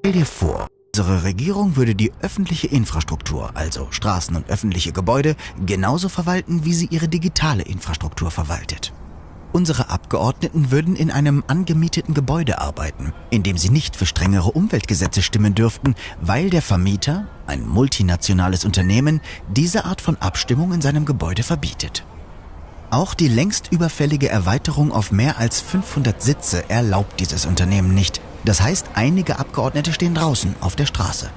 Stell dir vor, unsere Regierung würde die öffentliche Infrastruktur, also Straßen und öffentliche Gebäude, genauso verwalten, wie sie ihre digitale Infrastruktur verwaltet. Unsere Abgeordneten würden in einem angemieteten Gebäude arbeiten, in dem sie nicht für strengere Umweltgesetze stimmen dürften, weil der Vermieter, ein multinationales Unternehmen, diese Art von Abstimmung in seinem Gebäude verbietet. Auch die längst überfällige Erweiterung auf mehr als 500 Sitze erlaubt dieses Unternehmen nicht. Das heißt, einige Abgeordnete stehen draußen auf der Straße.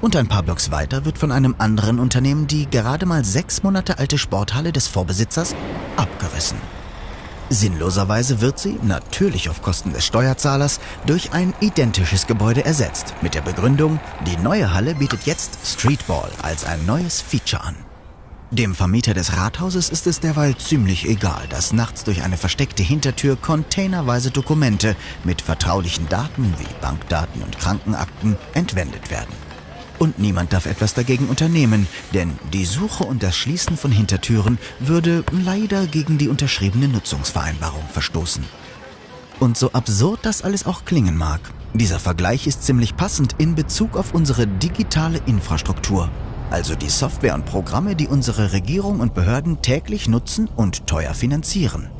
Und ein paar Blocks weiter wird von einem anderen Unternehmen die gerade mal sechs Monate alte Sporthalle des Vorbesitzers abgerissen. Sinnloserweise wird sie, natürlich auf Kosten des Steuerzahlers, durch ein identisches Gebäude ersetzt, mit der Begründung, die neue Halle bietet jetzt Streetball als ein neues Feature an. Dem Vermieter des Rathauses ist es derweil ziemlich egal, dass nachts durch eine versteckte Hintertür containerweise Dokumente mit vertraulichen Daten wie Bankdaten und Krankenakten entwendet werden. Und niemand darf etwas dagegen unternehmen, denn die Suche und das Schließen von Hintertüren würde leider gegen die unterschriebene Nutzungsvereinbarung verstoßen. Und so absurd das alles auch klingen mag, dieser Vergleich ist ziemlich passend in Bezug auf unsere digitale Infrastruktur, also die Software und Programme, die unsere Regierung und Behörden täglich nutzen und teuer finanzieren.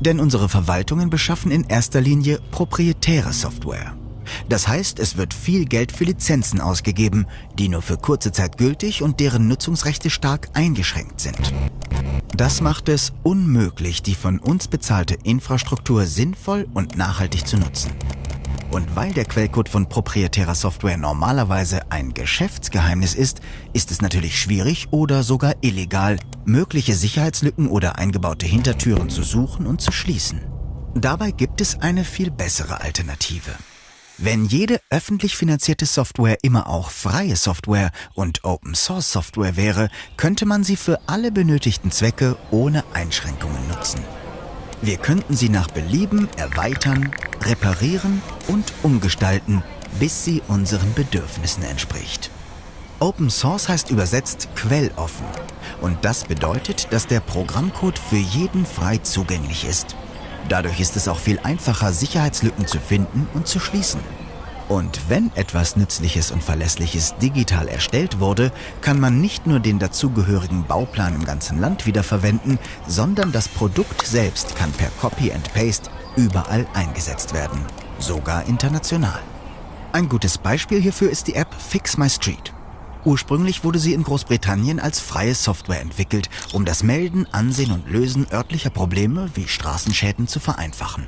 Denn unsere Verwaltungen beschaffen in erster Linie proprietäre Software. Das heißt, es wird viel Geld für Lizenzen ausgegeben, die nur für kurze Zeit gültig und deren Nutzungsrechte stark eingeschränkt sind. Das macht es unmöglich, die von uns bezahlte Infrastruktur sinnvoll und nachhaltig zu nutzen. Und weil der Quellcode von proprietärer Software normalerweise ein Geschäftsgeheimnis ist, ist es natürlich schwierig oder sogar illegal, mögliche Sicherheitslücken oder eingebaute Hintertüren zu suchen und zu schließen. Dabei gibt es eine viel bessere Alternative. Wenn jede öffentlich finanzierte Software immer auch freie Software und Open Source Software wäre, könnte man sie für alle benötigten Zwecke ohne Einschränkungen nutzen. Wir könnten sie nach Belieben erweitern, reparieren und umgestalten, bis sie unseren Bedürfnissen entspricht. Open Source heißt übersetzt quelloffen und das bedeutet, dass der Programmcode für jeden frei zugänglich ist. Dadurch ist es auch viel einfacher, Sicherheitslücken zu finden und zu schließen. Und wenn etwas Nützliches und Verlässliches digital erstellt wurde, kann man nicht nur den dazugehörigen Bauplan im ganzen Land wiederverwenden, sondern das Produkt selbst kann per Copy and Paste überall eingesetzt werden, sogar international. Ein gutes Beispiel hierfür ist die App Fix My Street. Ursprünglich wurde sie in Großbritannien als freie Software entwickelt, um das Melden, Ansehen und Lösen örtlicher Probleme wie Straßenschäden zu vereinfachen.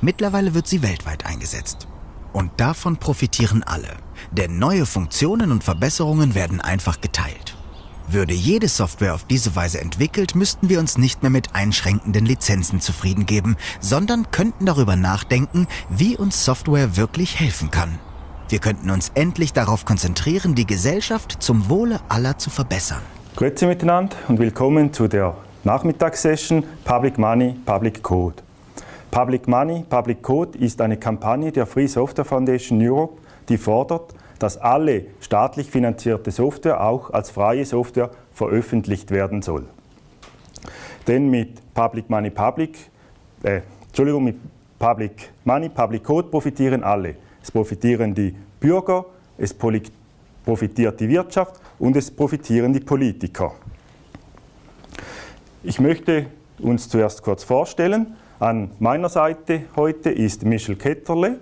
Mittlerweile wird sie weltweit eingesetzt. Und davon profitieren alle, denn neue Funktionen und Verbesserungen werden einfach geteilt. Würde jede Software auf diese Weise entwickelt, müssten wir uns nicht mehr mit einschränkenden Lizenzen zufrieden geben, sondern könnten darüber nachdenken, wie uns Software wirklich helfen kann. Wir könnten uns endlich darauf konzentrieren, die Gesellschaft zum Wohle aller zu verbessern. Grüezi miteinander und willkommen zu der Nachmittagssession Public Money, Public Code. Public Money, Public Code ist eine Kampagne der Free Software Foundation Europe, die fordert, dass alle staatlich finanzierte Software auch als freie Software veröffentlicht werden soll. Denn mit Public Money, Public, äh, Entschuldigung, mit Public Money, Public Code profitieren alle. Es profitieren die Bürger, es profitiert die Wirtschaft und es profitieren die Politiker. Ich möchte uns zuerst kurz vorstellen. An meiner Seite heute ist Michel Ketterle.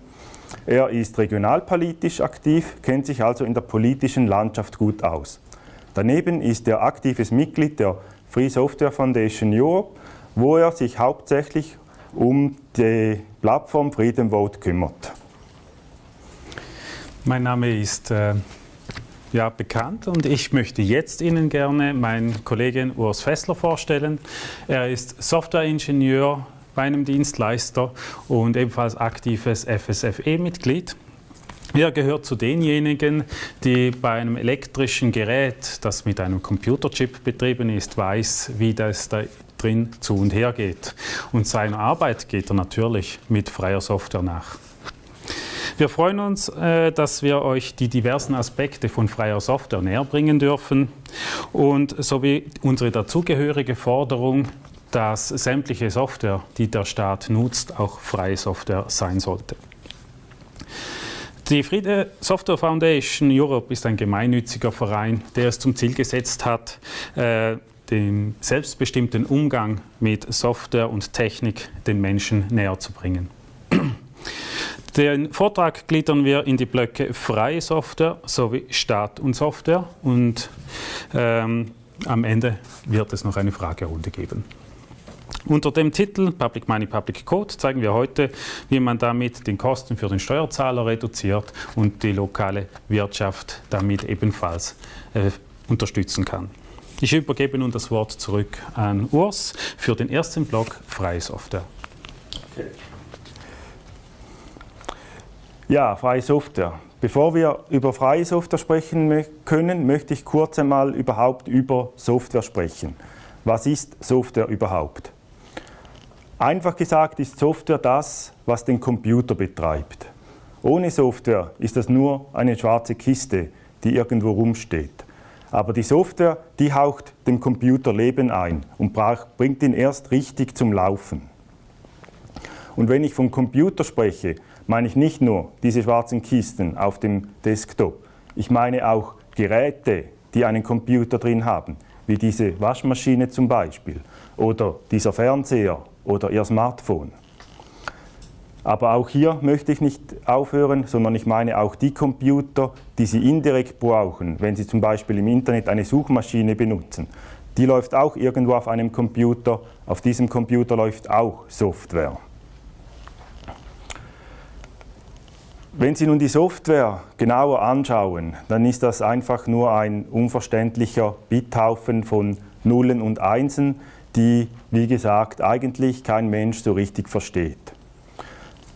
Er ist regionalpolitisch aktiv, kennt sich also in der politischen Landschaft gut aus. Daneben ist er aktives Mitglied der Free Software Foundation Europe, wo er sich hauptsächlich um die Plattform Freedom Vote kümmert. Mein Name ist äh, ja, bekannt und ich möchte jetzt Ihnen gerne meinen Kollegen Urs Fessler vorstellen. Er ist Softwareingenieur bei einem Dienstleister und ebenfalls aktives FSFE-Mitglied. Er gehört zu denjenigen, die bei einem elektrischen Gerät, das mit einem Computerchip betrieben ist, weiß, wie das da drin zu und her geht. Und seiner Arbeit geht er natürlich mit freier Software nach. Wir freuen uns, äh, dass wir euch die diversen Aspekte von freier Software näher bringen dürfen und sowie unsere dazugehörige Forderung, dass sämtliche Software, die der Staat nutzt, auch freie Software sein sollte. Die Friede Software Foundation Europe ist ein gemeinnütziger Verein, der es zum Ziel gesetzt hat, äh, den selbstbestimmten Umgang mit Software und Technik den Menschen näher zu bringen. Den Vortrag gliedern wir in die Blöcke freie Software sowie Staat und Software und ähm, am Ende wird es noch eine Fragerunde geben. Unter dem Titel Public Money, Public Code zeigen wir heute, wie man damit den Kosten für den Steuerzahler reduziert und die lokale Wirtschaft damit ebenfalls äh, unterstützen kann. Ich übergebe nun das Wort zurück an Urs für den ersten Block Freie Software. Okay. Ja, freie Software. Bevor wir über freie Software sprechen können, möchte ich kurz einmal überhaupt über Software sprechen. Was ist Software überhaupt? Einfach gesagt ist Software das, was den Computer betreibt. Ohne Software ist das nur eine schwarze Kiste, die irgendwo rumsteht. Aber die Software, die haucht dem Computer Leben ein und bringt ihn erst richtig zum Laufen. Und wenn ich vom Computer spreche, meine ich nicht nur diese schwarzen Kisten auf dem Desktop. Ich meine auch Geräte, die einen Computer drin haben, wie diese Waschmaschine zum Beispiel oder dieser Fernseher oder Ihr Smartphone. Aber auch hier möchte ich nicht aufhören, sondern ich meine auch die Computer, die Sie indirekt brauchen, wenn Sie zum Beispiel im Internet eine Suchmaschine benutzen. Die läuft auch irgendwo auf einem Computer. Auf diesem Computer läuft auch Software. Wenn Sie nun die Software genauer anschauen, dann ist das einfach nur ein unverständlicher Bithaufen von Nullen und Einsen, die, wie gesagt, eigentlich kein Mensch so richtig versteht.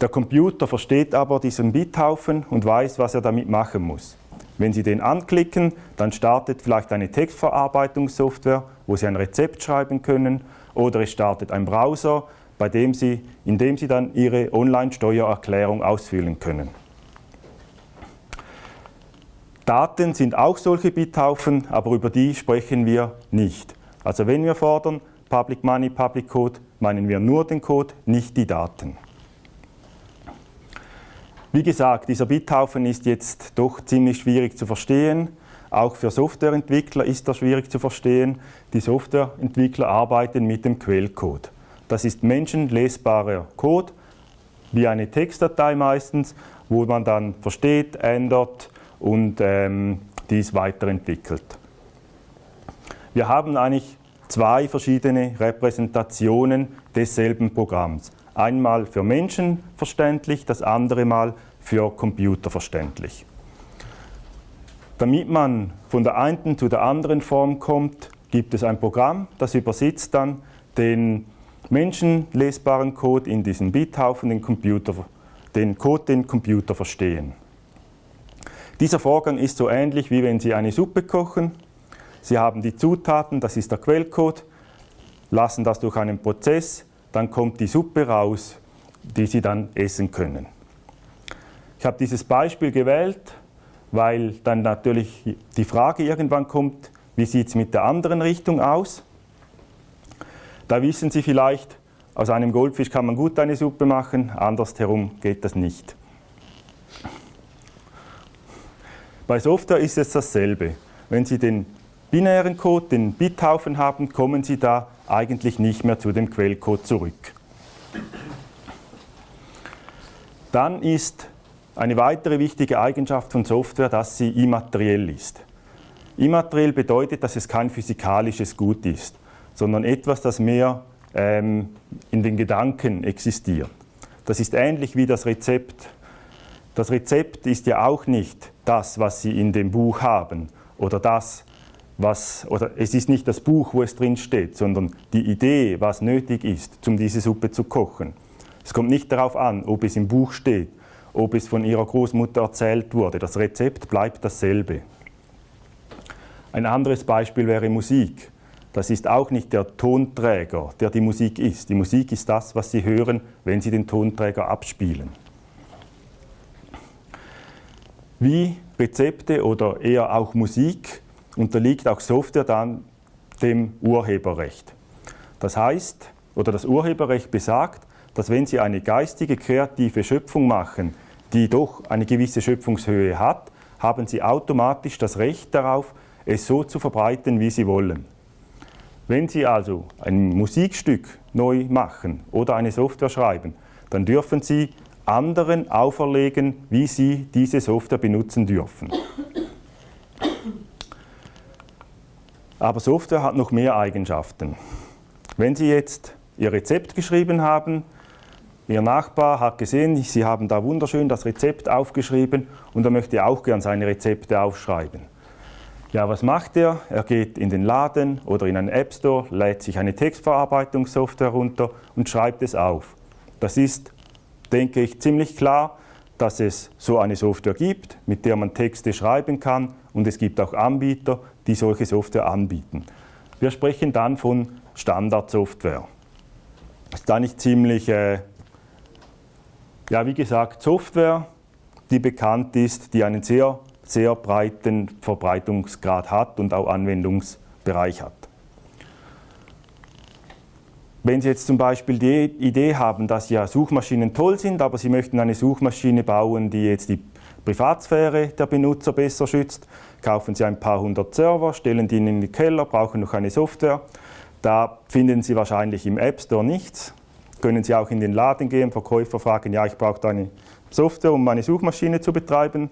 Der Computer versteht aber diesen Bithaufen und weiß, was er damit machen muss. Wenn Sie den anklicken, dann startet vielleicht eine Textverarbeitungssoftware, wo Sie ein Rezept schreiben können, oder es startet ein Browser, bei dem Sie, in dem Sie dann Ihre Online-Steuererklärung ausfüllen können. Daten sind auch solche Bithaufen, aber über die sprechen wir nicht. Also wenn wir fordern Public Money, Public Code, meinen wir nur den Code, nicht die Daten. Wie gesagt, dieser Bithaufen ist jetzt doch ziemlich schwierig zu verstehen. Auch für Softwareentwickler ist er schwierig zu verstehen. Die Softwareentwickler arbeiten mit dem Quellcode. Das ist menschenlesbarer Code, wie eine Textdatei meistens, wo man dann versteht, ändert, und ähm, dies weiterentwickelt. Wir haben eigentlich zwei verschiedene Repräsentationen desselben Programms. Einmal für Menschen verständlich, das andere Mal für Computer verständlich. Damit man von der einen zu der anderen Form kommt, gibt es ein Programm, das übersetzt dann den menschenlesbaren Code in diesen Bithaufen, den, Computer, den Code, den Computer verstehen. Dieser Vorgang ist so ähnlich, wie wenn Sie eine Suppe kochen. Sie haben die Zutaten, das ist der Quellcode, lassen das durch einen Prozess, dann kommt die Suppe raus, die Sie dann essen können. Ich habe dieses Beispiel gewählt, weil dann natürlich die Frage irgendwann kommt, wie sieht es mit der anderen Richtung aus? Da wissen Sie vielleicht, aus einem Goldfisch kann man gut eine Suppe machen, andersherum geht das nicht. Bei Software ist es dasselbe. Wenn Sie den binären Code, den Bithaufen haben, kommen Sie da eigentlich nicht mehr zu dem Quellcode zurück. Dann ist eine weitere wichtige Eigenschaft von Software, dass sie immateriell ist. Immateriell bedeutet, dass es kein physikalisches Gut ist, sondern etwas, das mehr ähm, in den Gedanken existiert. Das ist ähnlich wie das Rezept. Das Rezept ist ja auch nicht das, was Sie in dem Buch haben oder das, was, oder es ist nicht das Buch, wo es drin steht, sondern die Idee, was nötig ist, um diese Suppe zu kochen. Es kommt nicht darauf an, ob es im Buch steht, ob es von Ihrer Großmutter erzählt wurde. Das Rezept bleibt dasselbe. Ein anderes Beispiel wäre Musik. Das ist auch nicht der Tonträger, der die Musik ist. Die Musik ist das, was Sie hören, wenn Sie den Tonträger abspielen. Wie Rezepte oder eher auch Musik unterliegt auch Software dann dem Urheberrecht. Das heißt, oder das Urheberrecht besagt, dass wenn Sie eine geistige, kreative Schöpfung machen, die doch eine gewisse Schöpfungshöhe hat, haben Sie automatisch das Recht darauf, es so zu verbreiten, wie Sie wollen. Wenn Sie also ein Musikstück neu machen oder eine Software schreiben, dann dürfen Sie anderen auferlegen, wie sie diese Software benutzen dürfen. Aber Software hat noch mehr Eigenschaften. Wenn Sie jetzt Ihr Rezept geschrieben haben, Ihr Nachbar hat gesehen, Sie haben da wunderschön das Rezept aufgeschrieben und er möchte auch gern seine Rezepte aufschreiben. Ja, was macht er? Er geht in den Laden oder in einen App Store, lädt sich eine Textverarbeitungssoftware runter und schreibt es auf. Das ist denke ich, ziemlich klar, dass es so eine Software gibt, mit der man Texte schreiben kann und es gibt auch Anbieter, die solche Software anbieten. Wir sprechen dann von Standardsoftware. Ist da nicht ziemlich, äh, ja wie gesagt, Software, die bekannt ist, die einen sehr, sehr breiten Verbreitungsgrad hat und auch Anwendungsbereich hat. Wenn Sie jetzt zum Beispiel die Idee haben, dass ja Suchmaschinen toll sind, aber Sie möchten eine Suchmaschine bauen, die jetzt die Privatsphäre der Benutzer besser schützt, kaufen Sie ein paar hundert Server, stellen die in den Keller, brauchen noch eine Software. Da finden Sie wahrscheinlich im App Store nichts. Können Sie auch in den Laden gehen, Verkäufer fragen, ja, ich brauche eine Software, um meine Suchmaschine zu betreiben.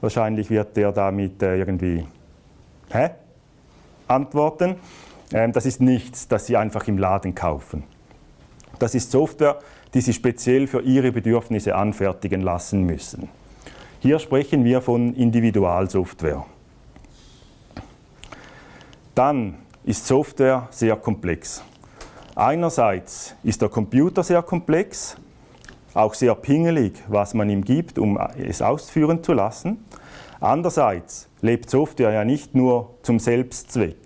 Wahrscheinlich wird der damit äh, irgendwie hä? antworten. Ähm, das ist nichts, das Sie einfach im Laden kaufen. Das ist Software, die Sie speziell für Ihre Bedürfnisse anfertigen lassen müssen. Hier sprechen wir von Individualsoftware. Dann ist Software sehr komplex. Einerseits ist der Computer sehr komplex, auch sehr pingelig, was man ihm gibt, um es ausführen zu lassen. Andererseits lebt Software ja nicht nur zum Selbstzweck.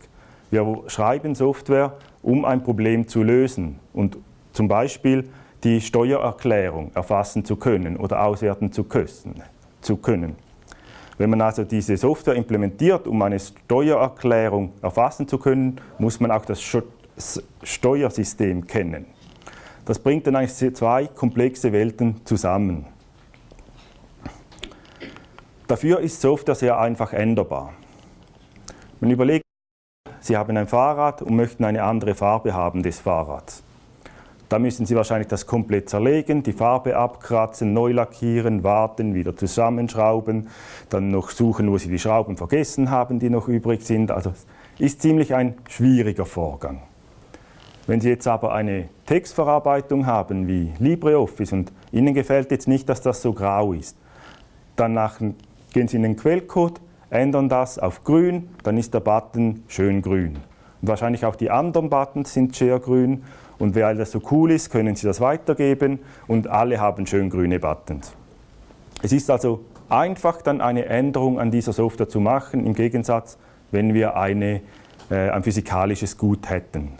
Wir schreiben Software, um ein Problem zu lösen und zum Beispiel die Steuererklärung erfassen zu können oder auswerten zu können. Wenn man also diese Software implementiert, um eine Steuererklärung erfassen zu können, muss man auch das Steuersystem kennen. Das bringt dann eigentlich zwei komplexe Welten zusammen. Dafür ist Software sehr einfach änderbar. Man überlegt, Sie haben ein Fahrrad und möchten eine andere Farbe haben des Fahrrads. Da müssen Sie wahrscheinlich das komplett zerlegen, die Farbe abkratzen, neu lackieren, warten, wieder zusammenschrauben, dann noch suchen, wo Sie die Schrauben vergessen haben, die noch übrig sind. Also ist ziemlich ein schwieriger Vorgang. Wenn Sie jetzt aber eine Textverarbeitung haben wie LibreOffice und Ihnen gefällt jetzt nicht, dass das so grau ist, dann gehen Sie in den Quellcode, ändern das auf grün, dann ist der Button schön grün. Und wahrscheinlich auch die anderen Buttons sind sehr grün und weil das so cool ist, können Sie das weitergeben und alle haben schön grüne Buttons. Es ist also einfach dann eine Änderung an dieser Software zu machen, im Gegensatz, wenn wir eine, äh, ein physikalisches Gut hätten.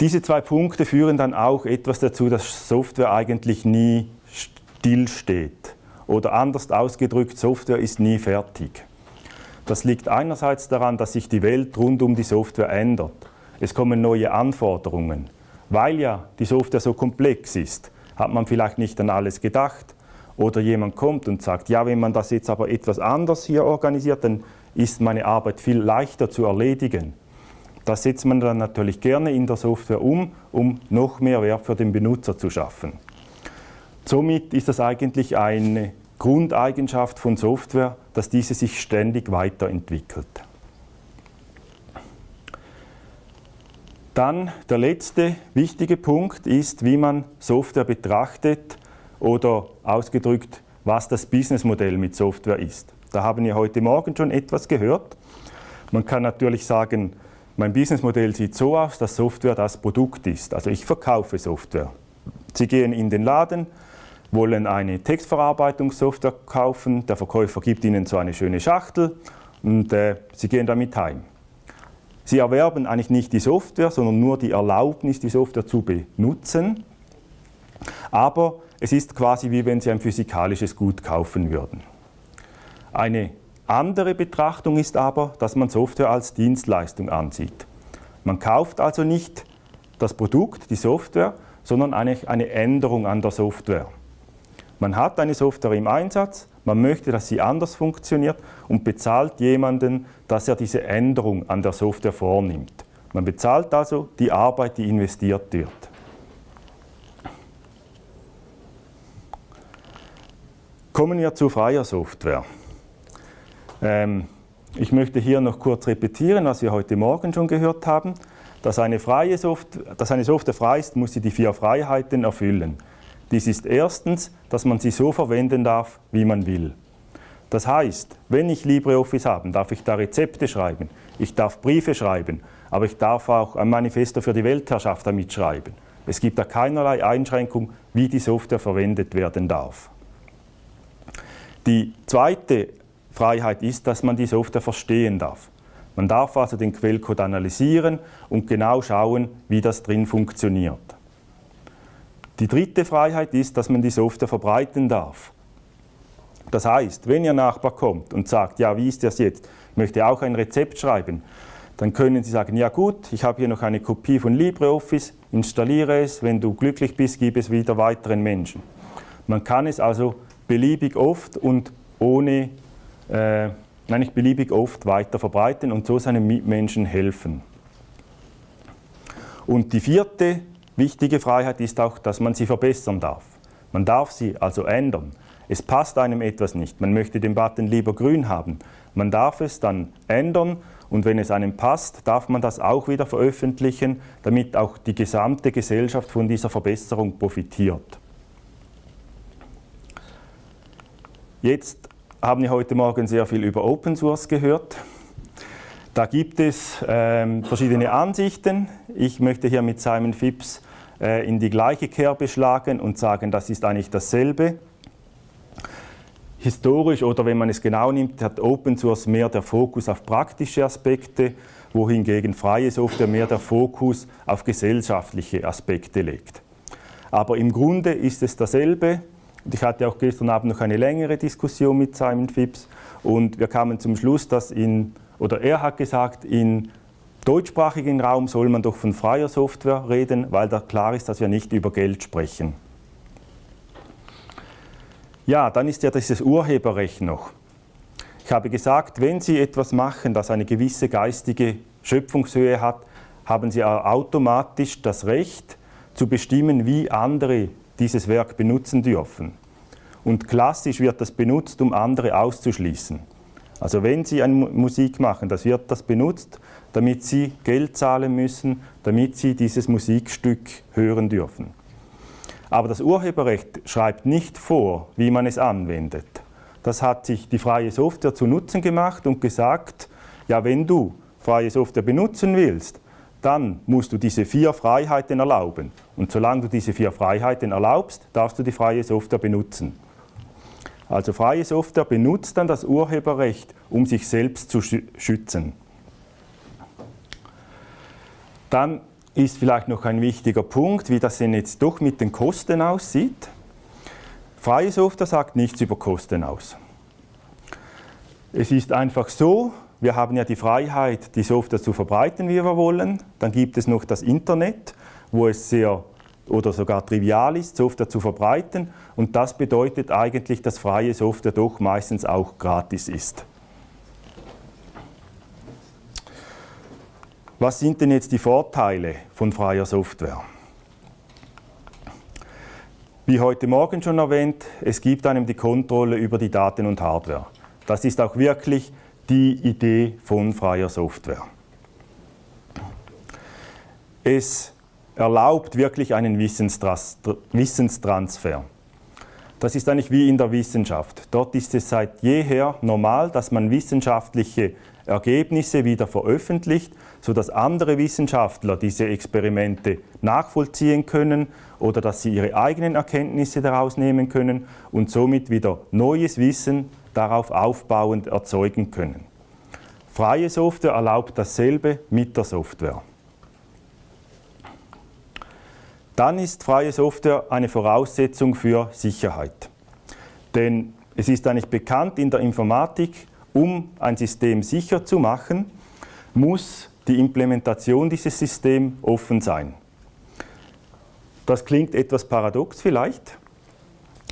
Diese zwei Punkte führen dann auch etwas dazu, dass Software eigentlich nie stillsteht. Oder anders ausgedrückt, Software ist nie fertig. Das liegt einerseits daran, dass sich die Welt rund um die Software ändert. Es kommen neue Anforderungen. Weil ja die Software so komplex ist, hat man vielleicht nicht an alles gedacht. Oder jemand kommt und sagt, ja, wenn man das jetzt aber etwas anders hier organisiert, dann ist meine Arbeit viel leichter zu erledigen. Das setzt man dann natürlich gerne in der Software um, um noch mehr Wert für den Benutzer zu schaffen. Somit ist das eigentlich eine Grundeigenschaft von Software, dass diese sich ständig weiterentwickelt. Dann der letzte wichtige Punkt ist, wie man Software betrachtet oder ausgedrückt, was das Businessmodell mit Software ist. Da haben wir heute Morgen schon etwas gehört. Man kann natürlich sagen, mein Businessmodell sieht so aus, dass Software das Produkt ist. Also ich verkaufe Software. Sie gehen in den Laden, wollen eine Textverarbeitungssoftware kaufen. Der Verkäufer gibt ihnen so eine schöne Schachtel und äh, sie gehen damit heim. Sie erwerben eigentlich nicht die Software, sondern nur die Erlaubnis, die Software zu benutzen. Aber es ist quasi wie wenn Sie ein physikalisches Gut kaufen würden. Eine andere Betrachtung ist aber, dass man Software als Dienstleistung ansieht. Man kauft also nicht das Produkt, die Software, sondern eigentlich eine Änderung an der Software. Man hat eine Software im Einsatz, man möchte, dass sie anders funktioniert und bezahlt jemanden, dass er diese Änderung an der Software vornimmt. Man bezahlt also die Arbeit, die investiert wird. Kommen wir zu freier Software. Ähm, ich möchte hier noch kurz repetieren, was wir heute Morgen schon gehört haben. Dass eine, freie Software, dass eine Software frei ist, muss sie die vier Freiheiten erfüllen. Dies ist erstens, dass man sie so verwenden darf, wie man will. Das heißt, wenn ich LibreOffice habe, darf ich da Rezepte schreiben, ich darf Briefe schreiben, aber ich darf auch ein Manifesto für die Weltherrschaft damit schreiben. Es gibt da keinerlei Einschränkung, wie die Software verwendet werden darf. Die zweite Freiheit ist, dass man die Software verstehen darf. Man darf also den Quellcode analysieren und genau schauen, wie das drin funktioniert. Die dritte Freiheit ist, dass man die Software verbreiten darf. Das heißt, wenn Ihr Nachbar kommt und sagt, ja, wie ist das jetzt? Ich möchte auch ein Rezept schreiben, dann können Sie sagen, ja gut, ich habe hier noch eine Kopie von LibreOffice, installiere es, wenn du glücklich bist, gib es wieder weiteren Menschen. Man kann es also beliebig oft und ohne äh, nein, nicht beliebig oft weiter verbreiten und so seinen Mitmenschen helfen. Und die vierte wichtige Freiheit ist auch, dass man sie verbessern darf. Man darf sie also ändern. Es passt einem etwas nicht. Man möchte den Button lieber grün haben. Man darf es dann ändern und wenn es einem passt, darf man das auch wieder veröffentlichen, damit auch die gesamte Gesellschaft von dieser Verbesserung profitiert. Jetzt haben wir heute Morgen sehr viel über Open Source gehört. Da gibt es ähm, verschiedene Ansichten. Ich möchte hier mit Simon Phipps äh, in die gleiche Kerbe schlagen und sagen, das ist eigentlich dasselbe. Historisch oder wenn man es genau nimmt, hat Open Source mehr der Fokus auf praktische Aspekte, wohingegen freie Software mehr der Fokus auf gesellschaftliche Aspekte legt. Aber im Grunde ist es dasselbe. Ich hatte auch gestern Abend noch eine längere Diskussion mit Simon Phipps und wir kamen zum Schluss, dass in, oder er hat gesagt, im deutschsprachigen Raum soll man doch von freier Software reden, weil da klar ist, dass wir nicht über Geld sprechen. Ja, dann ist ja dieses Urheberrecht noch. Ich habe gesagt, wenn Sie etwas machen, das eine gewisse geistige Schöpfungshöhe hat, haben Sie automatisch das Recht zu bestimmen, wie andere dieses Werk benutzen dürfen. Und klassisch wird das benutzt, um andere auszuschließen. Also wenn Sie eine Musik machen, das wird das benutzt, damit Sie Geld zahlen müssen, damit Sie dieses Musikstück hören dürfen. Aber das Urheberrecht schreibt nicht vor, wie man es anwendet. Das hat sich die freie Software zu Nutzen gemacht und gesagt, ja, wenn du freie Software benutzen willst, dann musst du diese vier Freiheiten erlauben. Und solange du diese vier Freiheiten erlaubst, darfst du die freie Software benutzen. Also freie Software benutzt dann das Urheberrecht, um sich selbst zu schützen. Dann ist vielleicht noch ein wichtiger Punkt, wie das denn jetzt doch mit den Kosten aussieht. Freie Software sagt nichts über Kosten aus. Es ist einfach so, wir haben ja die Freiheit, die Software zu verbreiten, wie wir wollen. Dann gibt es noch das Internet, wo es sehr oder sogar trivial ist, Software zu verbreiten. Und das bedeutet eigentlich, dass freie Software doch meistens auch gratis ist. Was sind denn jetzt die Vorteile von freier Software? Wie heute Morgen schon erwähnt, es gibt einem die Kontrolle über die Daten und Hardware. Das ist auch wirklich die Idee von freier Software. Es erlaubt wirklich einen Wissenstransfer. Das ist eigentlich wie in der Wissenschaft. Dort ist es seit jeher normal, dass man wissenschaftliche Ergebnisse wieder veröffentlicht, sodass andere Wissenschaftler diese Experimente nachvollziehen können oder dass sie ihre eigenen Erkenntnisse daraus nehmen können und somit wieder neues Wissen darauf aufbauend erzeugen können. Freie Software erlaubt dasselbe mit der Software. Dann ist freie Software eine Voraussetzung für Sicherheit. Denn es ist eigentlich bekannt in der Informatik, um ein System sicher zu machen, muss die Implementation dieses Systems offen sein. Das klingt etwas paradox vielleicht,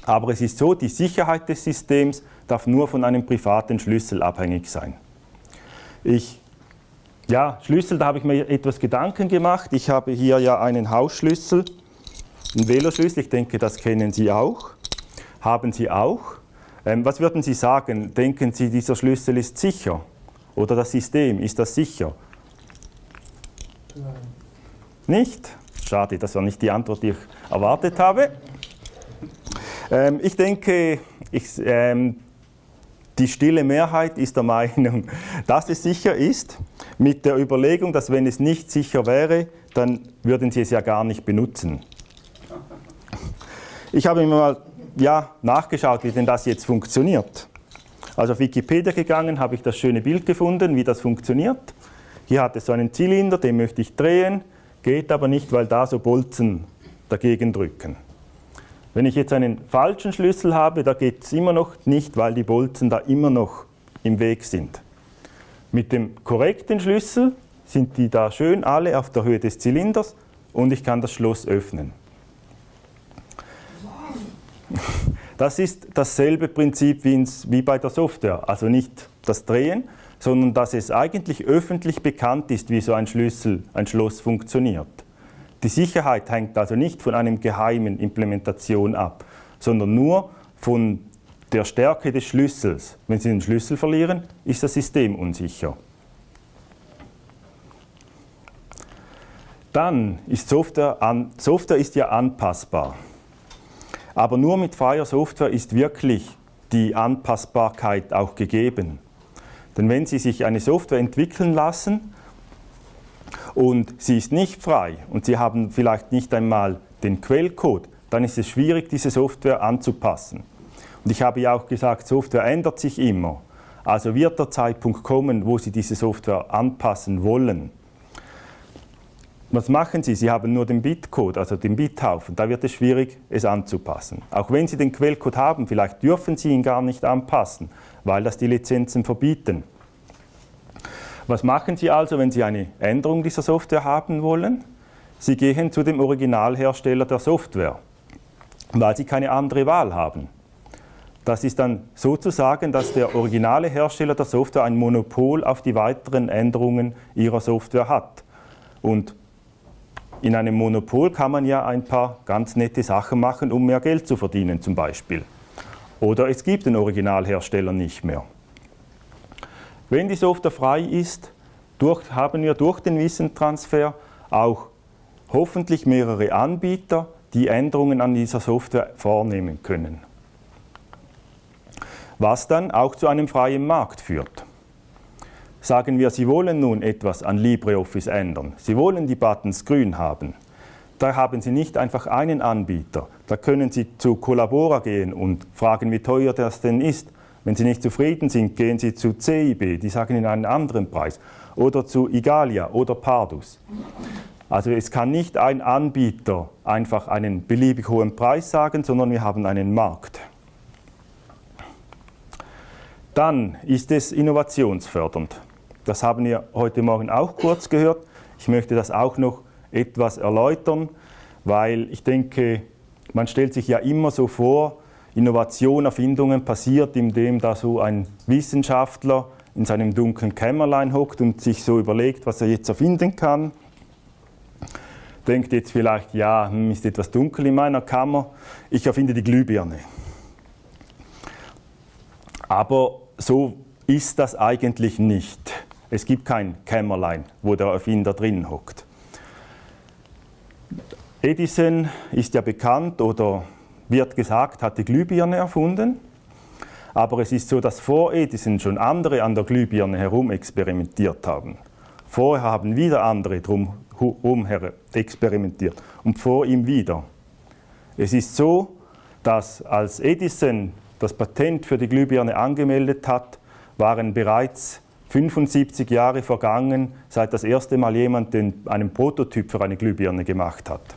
aber es ist so, die Sicherheit des Systems darf nur von einem privaten Schlüssel abhängig sein. Ich, ja, Schlüssel, da habe ich mir etwas Gedanken gemacht. Ich habe hier ja einen Hausschlüssel, einen Veloschlüssel, ich denke, das kennen Sie auch. Haben Sie auch. Ähm, was würden Sie sagen? Denken Sie, dieser Schlüssel ist sicher? Oder das System, ist das sicher? Nein. Nicht? Schade, das war nicht die Antwort, die ich erwartet habe. Ähm, ich denke, ich, ähm, die stille Mehrheit ist der Meinung, dass es sicher ist, mit der Überlegung, dass wenn es nicht sicher wäre, dann würden sie es ja gar nicht benutzen. Ich habe mir mal ja, nachgeschaut, wie denn das jetzt funktioniert. Also auf Wikipedia gegangen, habe ich das schöne Bild gefunden, wie das funktioniert. Hier hat es so einen Zylinder, den möchte ich drehen, geht aber nicht, weil da so Bolzen dagegen drücken. Wenn ich jetzt einen falschen Schlüssel habe, da geht es immer noch nicht, weil die Bolzen da immer noch im Weg sind. Mit dem korrekten Schlüssel sind die da schön alle auf der Höhe des Zylinders und ich kann das Schloss öffnen. Das ist dasselbe Prinzip wie bei der Software, also nicht das Drehen, sondern dass es eigentlich öffentlich bekannt ist, wie so ein Schlüssel, ein Schloss funktioniert. Die Sicherheit hängt also nicht von einer geheimen Implementation ab, sondern nur von der Stärke des Schlüssels. Wenn Sie den Schlüssel verlieren, ist das System unsicher. Dann ist Software, an, Software ist ja anpassbar. Aber nur mit freier Software ist wirklich die Anpassbarkeit auch gegeben. Denn wenn Sie sich eine Software entwickeln lassen, und sie ist nicht frei und Sie haben vielleicht nicht einmal den Quellcode, dann ist es schwierig, diese Software anzupassen. Und ich habe ja auch gesagt, Software ändert sich immer. Also wird der Zeitpunkt kommen, wo Sie diese Software anpassen wollen. Was machen Sie? Sie haben nur den Bitcode, also den Bithaufen. Da wird es schwierig, es anzupassen. Auch wenn Sie den Quellcode haben, vielleicht dürfen Sie ihn gar nicht anpassen, weil das die Lizenzen verbieten. Was machen Sie also, wenn Sie eine Änderung dieser Software haben wollen? Sie gehen zu dem Originalhersteller der Software, weil Sie keine andere Wahl haben. Das ist dann sozusagen, dass der originale Hersteller der Software ein Monopol auf die weiteren Änderungen Ihrer Software hat. Und in einem Monopol kann man ja ein paar ganz nette Sachen machen, um mehr Geld zu verdienen zum Beispiel. Oder es gibt den Originalhersteller nicht mehr. Wenn die Software frei ist, durch, haben wir durch den Wissentransfer auch hoffentlich mehrere Anbieter, die Änderungen an dieser Software vornehmen können. Was dann auch zu einem freien Markt führt. Sagen wir, Sie wollen nun etwas an LibreOffice ändern. Sie wollen die Buttons grün haben. Da haben Sie nicht einfach einen Anbieter. Da können Sie zu Collabora gehen und fragen, wie teuer das denn ist. Wenn Sie nicht zufrieden sind, gehen Sie zu CIB, die sagen Ihnen einen anderen Preis. Oder zu Igalia oder Pardus. Also es kann nicht ein Anbieter einfach einen beliebig hohen Preis sagen, sondern wir haben einen Markt. Dann ist es innovationsfördernd. Das haben wir heute Morgen auch kurz gehört. Ich möchte das auch noch etwas erläutern, weil ich denke, man stellt sich ja immer so vor, Innovation, Erfindungen passiert, indem da so ein Wissenschaftler in seinem dunklen Kämmerlein hockt und sich so überlegt, was er jetzt erfinden kann. Denkt jetzt vielleicht, ja, hm, ist etwas dunkel in meiner Kammer, ich erfinde die Glühbirne. Aber so ist das eigentlich nicht. Es gibt kein Kämmerlein, wo der Erfinder drin hockt. Edison ist ja bekannt oder wird gesagt, hat die Glühbirne erfunden. Aber es ist so, dass vor Edison schon andere an der Glühbirne herum experimentiert haben. Vorher haben wieder andere drumherum experimentiert und vor ihm wieder. Es ist so, dass als Edison das Patent für die Glühbirne angemeldet hat, waren bereits 75 Jahre vergangen, seit das erste Mal jemand den, einen Prototyp für eine Glühbirne gemacht hat.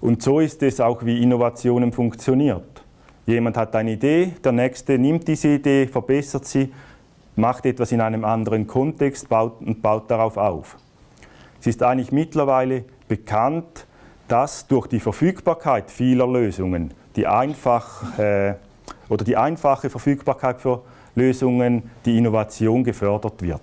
Und so ist es auch, wie Innovationen funktioniert. Jemand hat eine Idee, der nächste nimmt diese Idee, verbessert sie, macht etwas in einem anderen Kontext baut, und baut darauf auf. Es ist eigentlich mittlerweile bekannt, dass durch die Verfügbarkeit vieler Lösungen, die einfach äh, oder die einfache Verfügbarkeit für Lösungen, die Innovation gefördert wird.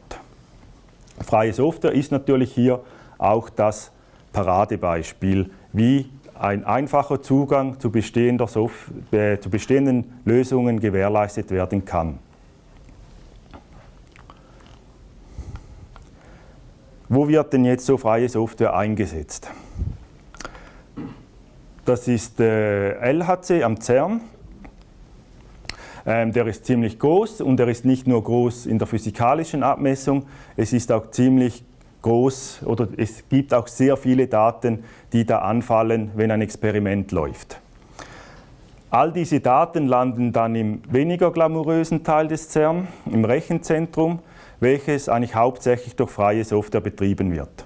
Freie Software ist natürlich hier auch das Paradebeispiel, wie ein einfacher Zugang zu, äh, zu bestehenden Lösungen gewährleistet werden kann. Wo wird denn jetzt so freie Software eingesetzt? Das ist äh, LHC am CERN. Ähm, der ist ziemlich groß und er ist nicht nur groß in der physikalischen Abmessung, es ist auch ziemlich groß oder es gibt auch sehr viele Daten, die da anfallen, wenn ein Experiment läuft. All diese Daten landen dann im weniger glamourösen Teil des CERN, im Rechenzentrum, welches eigentlich hauptsächlich durch freie Software betrieben wird.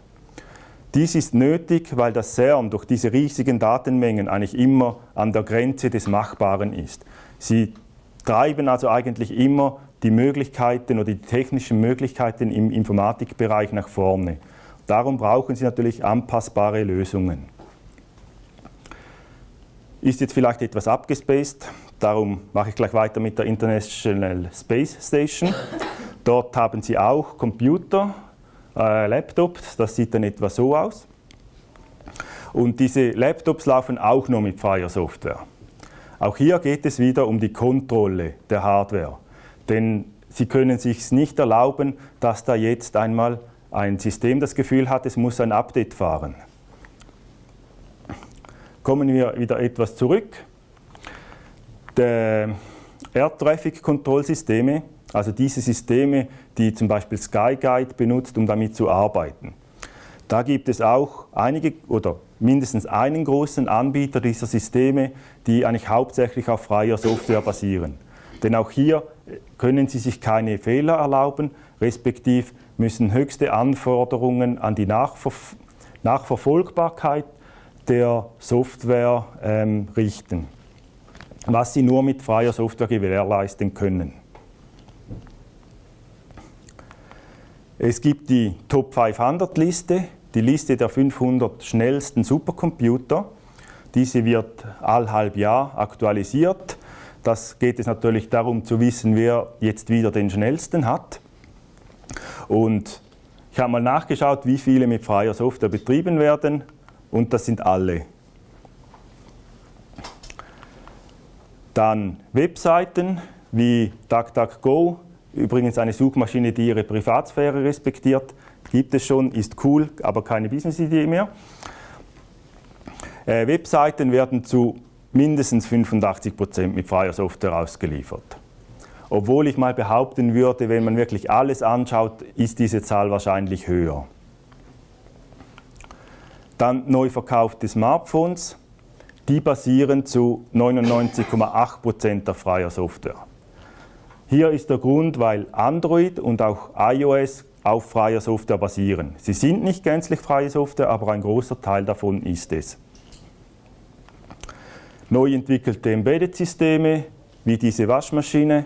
Dies ist nötig, weil das CERN durch diese riesigen Datenmengen eigentlich immer an der Grenze des Machbaren ist. Sie treiben also eigentlich immer die Möglichkeiten oder die technischen Möglichkeiten im Informatikbereich nach vorne. Darum brauchen Sie natürlich anpassbare Lösungen. Ist jetzt vielleicht etwas abgespaced, darum mache ich gleich weiter mit der International Space Station. Dort haben Sie auch Computer, äh, Laptops, das sieht dann etwa so aus. Und diese Laptops laufen auch nur mit freier Software. Auch hier geht es wieder um die Kontrolle der Hardware. Denn Sie können sich nicht erlauben, dass da jetzt einmal ein System das Gefühl hat, es muss ein Update fahren. Kommen wir wieder etwas zurück. Die Air Traffic Kontrollsysteme, also diese Systeme, die zum Beispiel SkyGuide benutzt, um damit zu arbeiten. Da gibt es auch einige oder mindestens einen großen Anbieter dieser Systeme, die eigentlich hauptsächlich auf freier Software basieren. Denn auch hier können sie sich keine Fehler erlauben, respektive müssen höchste Anforderungen an die Nachver Nachverfolgbarkeit der Software ähm, richten, was sie nur mit freier Software gewährleisten können. Es gibt die Top 500 Liste, die Liste der 500 schnellsten Supercomputer. Diese wird all halb Jahr aktualisiert. Das geht es natürlich darum zu wissen, wer jetzt wieder den schnellsten hat. Und ich habe mal nachgeschaut, wie viele mit freier Software betrieben werden und das sind alle. Dann Webseiten wie DuckDuckGo, übrigens eine Suchmaschine, die ihre Privatsphäre respektiert, gibt es schon, ist cool, aber keine Business-Idee mehr. Äh, Webseiten werden zu mindestens 85 Prozent mit freier Software ausgeliefert. Obwohl ich mal behaupten würde, wenn man wirklich alles anschaut, ist diese Zahl wahrscheinlich höher. Dann neu verkaufte Smartphones, die basieren zu 99,8 Prozent auf freier Software. Hier ist der Grund, weil Android und auch iOS auf freier Software basieren. Sie sind nicht gänzlich freie Software, aber ein großer Teil davon ist es neu entwickelte Embedded-Systeme wie diese Waschmaschine.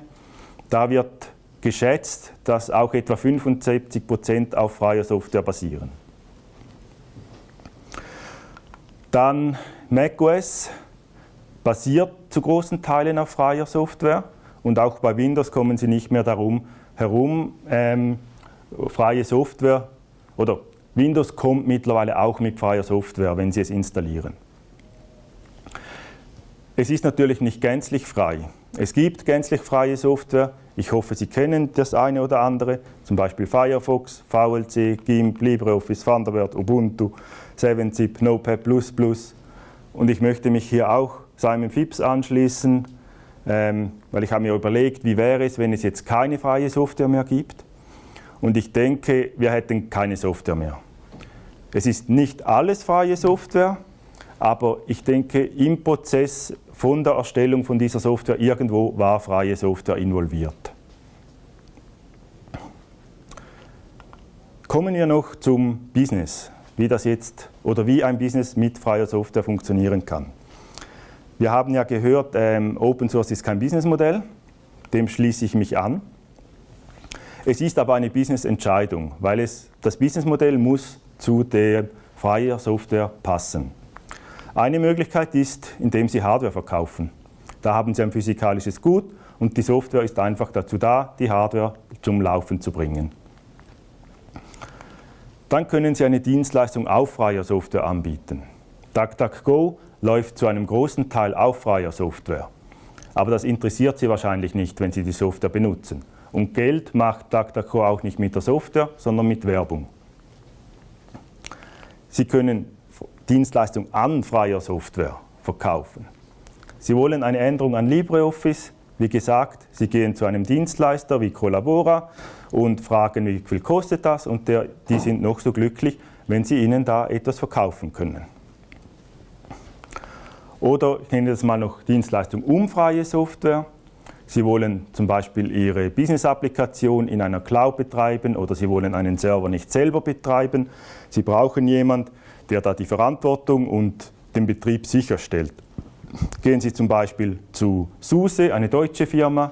Da wird geschätzt, dass auch etwa 75 Prozent auf freier Software basieren. Dann macOS basiert zu großen Teilen auf freier Software und auch bei Windows kommen Sie nicht mehr darum herum, ähm, freie Software oder Windows kommt mittlerweile auch mit freier Software, wenn Sie es installieren. Es ist natürlich nicht gänzlich frei. Es gibt gänzlich freie Software. Ich hoffe, Sie kennen das eine oder andere, zum Beispiel Firefox, VLC, GIMP, LibreOffice, Thunderbird, Ubuntu, 7-Zip, Notepad++. Und ich möchte mich hier auch Simon Phipps anschließen, ähm, weil ich habe mir überlegt, wie wäre es, wenn es jetzt keine freie Software mehr gibt. Und ich denke, wir hätten keine Software mehr. Es ist nicht alles freie Software, aber ich denke, im Prozess von der Erstellung von dieser Software irgendwo war freie Software involviert. Kommen wir noch zum Business, wie das jetzt oder wie ein Business mit freier Software funktionieren kann. Wir haben ja gehört, ähm, Open Source ist kein Businessmodell, dem schließe ich mich an. Es ist aber eine Business-Entscheidung, weil es, das Businessmodell muss zu der freier Software passen. Eine Möglichkeit ist, indem Sie Hardware verkaufen. Da haben Sie ein physikalisches Gut und die Software ist einfach dazu da, die Hardware zum Laufen zu bringen. Dann können Sie eine Dienstleistung auf freier Software anbieten. DuckDuckGo läuft zu einem großen Teil auf freier Software. Aber das interessiert Sie wahrscheinlich nicht, wenn Sie die Software benutzen. Und Geld macht DuckDuckGo auch nicht mit der Software, sondern mit Werbung. Sie können Dienstleistung an freier Software verkaufen. Sie wollen eine Änderung an LibreOffice. Wie gesagt, Sie gehen zu einem Dienstleister wie Collabora und fragen, wie viel kostet das und der, die sind noch so glücklich, wenn Sie ihnen da etwas verkaufen können. Oder ich nenne das mal noch Dienstleistung um freie Software. Sie wollen zum Beispiel Ihre Business-Applikation in einer Cloud betreiben oder Sie wollen einen Server nicht selber betreiben. Sie brauchen jemanden, der da die Verantwortung und den Betrieb sicherstellt. Gehen Sie zum Beispiel zu SUSE, eine deutsche Firma,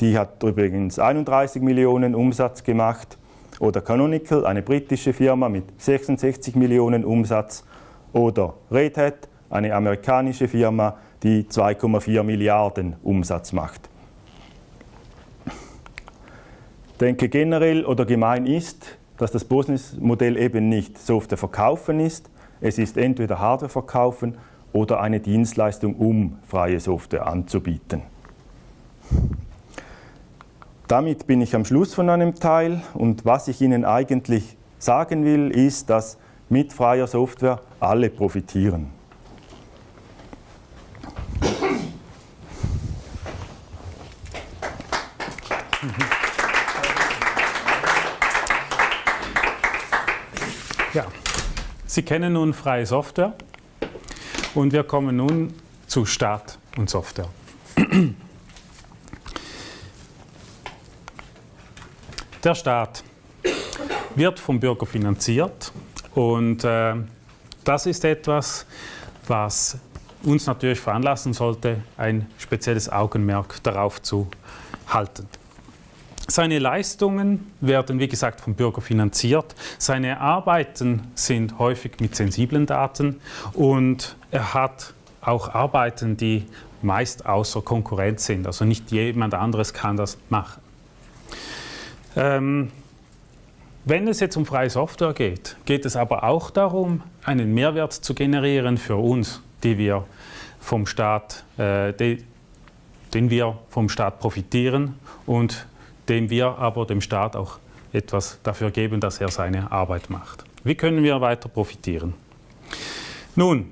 die hat übrigens 31 Millionen Umsatz gemacht. Oder Canonical, eine britische Firma mit 66 Millionen Umsatz. Oder Red Hat, eine amerikanische Firma, die 2,4 Milliarden Umsatz macht denke generell oder gemein ist, dass das Businessmodell eben nicht Software verkaufen ist. Es ist entweder Hardware verkaufen oder eine Dienstleistung, um freie Software anzubieten. Damit bin ich am Schluss von einem Teil und was ich Ihnen eigentlich sagen will, ist, dass mit freier Software alle profitieren. Sie kennen nun freie Software und wir kommen nun zu Staat und Software. Der Staat wird vom Bürger finanziert und äh, das ist etwas, was uns natürlich veranlassen sollte, ein spezielles Augenmerk darauf zu halten. Seine Leistungen werden, wie gesagt, vom Bürger finanziert. Seine Arbeiten sind häufig mit sensiblen Daten und er hat auch Arbeiten, die meist außer Konkurrenz sind. Also nicht jemand anderes kann das machen. Ähm, wenn es jetzt um freie Software geht, geht es aber auch darum, einen Mehrwert zu generieren für uns, die wir vom Staat, äh, die, den wir vom Staat profitieren und dem wir aber dem Staat auch etwas dafür geben, dass er seine Arbeit macht. Wie können wir weiter profitieren? Nun,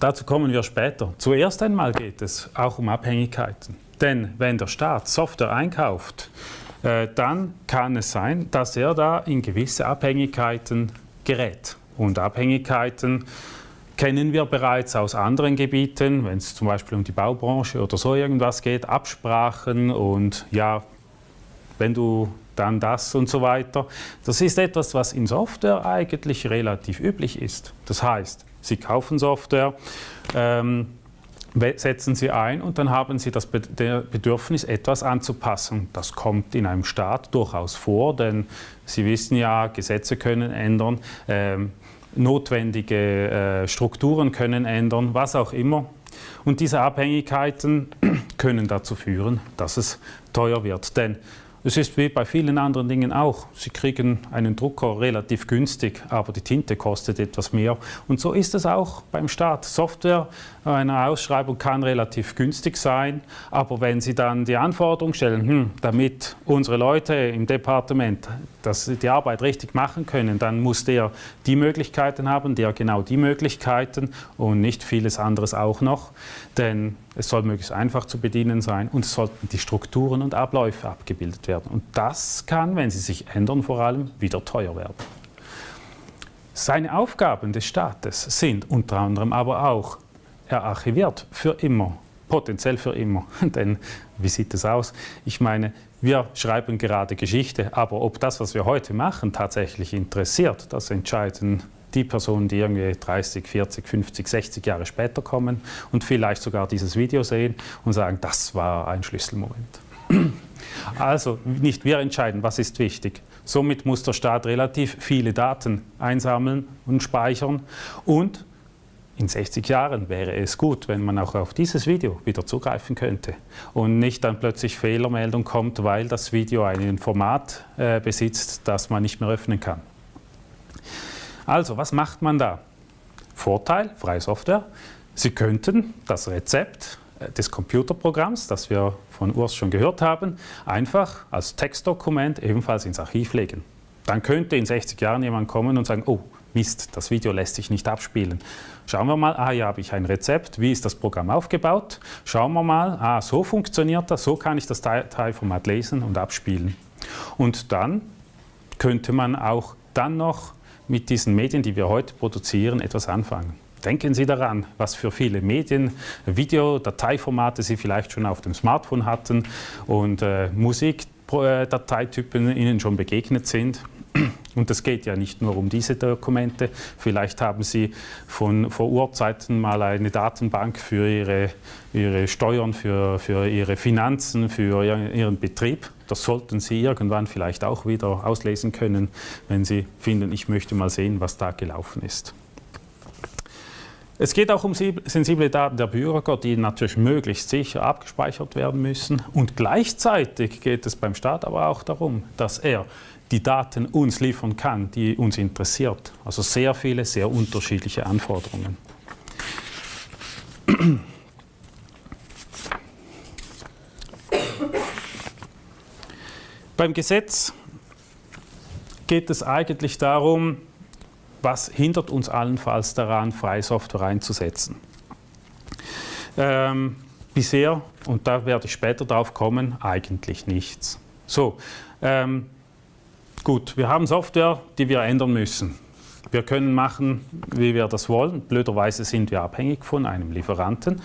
dazu kommen wir später. Zuerst einmal geht es auch um Abhängigkeiten. Denn wenn der Staat Software einkauft, äh, dann kann es sein, dass er da in gewisse Abhängigkeiten gerät. Und Abhängigkeiten kennen wir bereits aus anderen Gebieten, wenn es zum Beispiel um die Baubranche oder so irgendwas geht, Absprachen und ja, wenn du dann das und so weiter. Das ist etwas, was in Software eigentlich relativ üblich ist. Das heißt, Sie kaufen Software, ähm, setzen Sie ein und dann haben Sie das Bedürfnis, etwas anzupassen. Das kommt in einem Staat durchaus vor, denn Sie wissen ja, Gesetze können ändern, ähm, notwendige äh, Strukturen können ändern, was auch immer. Und diese Abhängigkeiten können dazu führen, dass es teuer wird. Denn es ist wie bei vielen anderen Dingen auch. Sie kriegen einen Drucker relativ günstig, aber die Tinte kostet etwas mehr. Und so ist es auch beim Staat. Software einer Ausschreibung kann relativ günstig sein, aber wenn Sie dann die Anforderung stellen, hm, damit unsere Leute im Departement dass die Arbeit richtig machen können, dann muss der die Möglichkeiten haben, der genau die Möglichkeiten und nicht vieles anderes auch noch, denn es soll möglichst einfach zu bedienen sein und es sollten die Strukturen und Abläufe abgebildet werden. Und das kann, wenn sie sich ändern, vor allem wieder teuer werden. Seine Aufgaben des Staates sind unter anderem aber auch, er archiviert für immer, potenziell für immer. Denn wie sieht es aus? Ich meine, wir schreiben gerade Geschichte, aber ob das, was wir heute machen, tatsächlich interessiert, das entscheiden die Personen, die irgendwie 30, 40, 50, 60 Jahre später kommen und vielleicht sogar dieses Video sehen und sagen, das war ein Schlüsselmoment. Also nicht wir entscheiden, was ist wichtig. Somit muss der Staat relativ viele Daten einsammeln und speichern und in 60 Jahren wäre es gut, wenn man auch auf dieses Video wieder zugreifen könnte und nicht dann plötzlich Fehlermeldung kommt, weil das Video ein Format äh, besitzt, das man nicht mehr öffnen kann. Also, was macht man da? Vorteil, freie Software. Sie könnten das Rezept äh, des Computerprogramms, das wir von Urs schon gehört haben, einfach als Textdokument ebenfalls ins Archiv legen. Dann könnte in 60 Jahren jemand kommen und sagen, oh, Mist, das Video lässt sich nicht abspielen. Schauen wir mal, ah, hier habe ich ein Rezept, wie ist das Programm aufgebaut? Schauen wir mal, ah, so funktioniert das, so kann ich das Dateiformat lesen und abspielen. Und dann könnte man auch dann noch mit diesen Medien, die wir heute produzieren, etwas anfangen. Denken Sie daran, was für viele Medien, Video, Dateiformate Sie vielleicht schon auf dem Smartphone hatten und äh, Musikdateitypen Ihnen schon begegnet sind. Und es geht ja nicht nur um diese Dokumente. Vielleicht haben Sie von vor Urzeiten mal eine Datenbank für Ihre, Ihre Steuern, für, für Ihre Finanzen, für Ihren Betrieb. Das sollten Sie irgendwann vielleicht auch wieder auslesen können, wenn Sie finden, ich möchte mal sehen, was da gelaufen ist. Es geht auch um sensible Daten der Bürger, die natürlich möglichst sicher abgespeichert werden müssen. Und gleichzeitig geht es beim Staat aber auch darum, dass er die Daten uns liefern kann, die uns interessiert. Also sehr viele, sehr unterschiedliche Anforderungen. Beim Gesetz geht es eigentlich darum, was hindert uns allenfalls daran, freie Software einzusetzen. Ähm, bisher, und da werde ich später drauf kommen, eigentlich nichts. So, ähm, Gut, wir haben Software, die wir ändern müssen. Wir können machen, wie wir das wollen. Blöderweise sind wir abhängig von einem Lieferanten.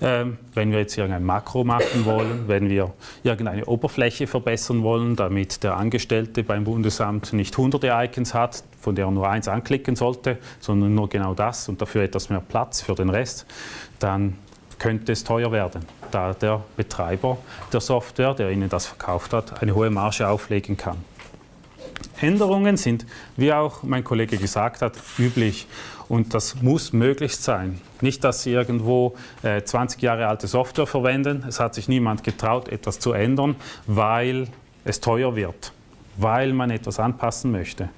Ähm, wenn wir jetzt irgendein Makro machen wollen, wenn wir irgendeine Oberfläche verbessern wollen, damit der Angestellte beim Bundesamt nicht hunderte Icons hat, von der er nur eins anklicken sollte, sondern nur genau das und dafür etwas mehr Platz für den Rest, dann könnte es teuer werden, da der Betreiber der Software, der Ihnen das verkauft hat, eine hohe Marge auflegen kann. Änderungen sind, wie auch mein Kollege gesagt hat, üblich. Und das muss möglichst sein. Nicht, dass Sie irgendwo äh, 20 Jahre alte Software verwenden. Es hat sich niemand getraut, etwas zu ändern, weil es teuer wird, weil man etwas anpassen möchte.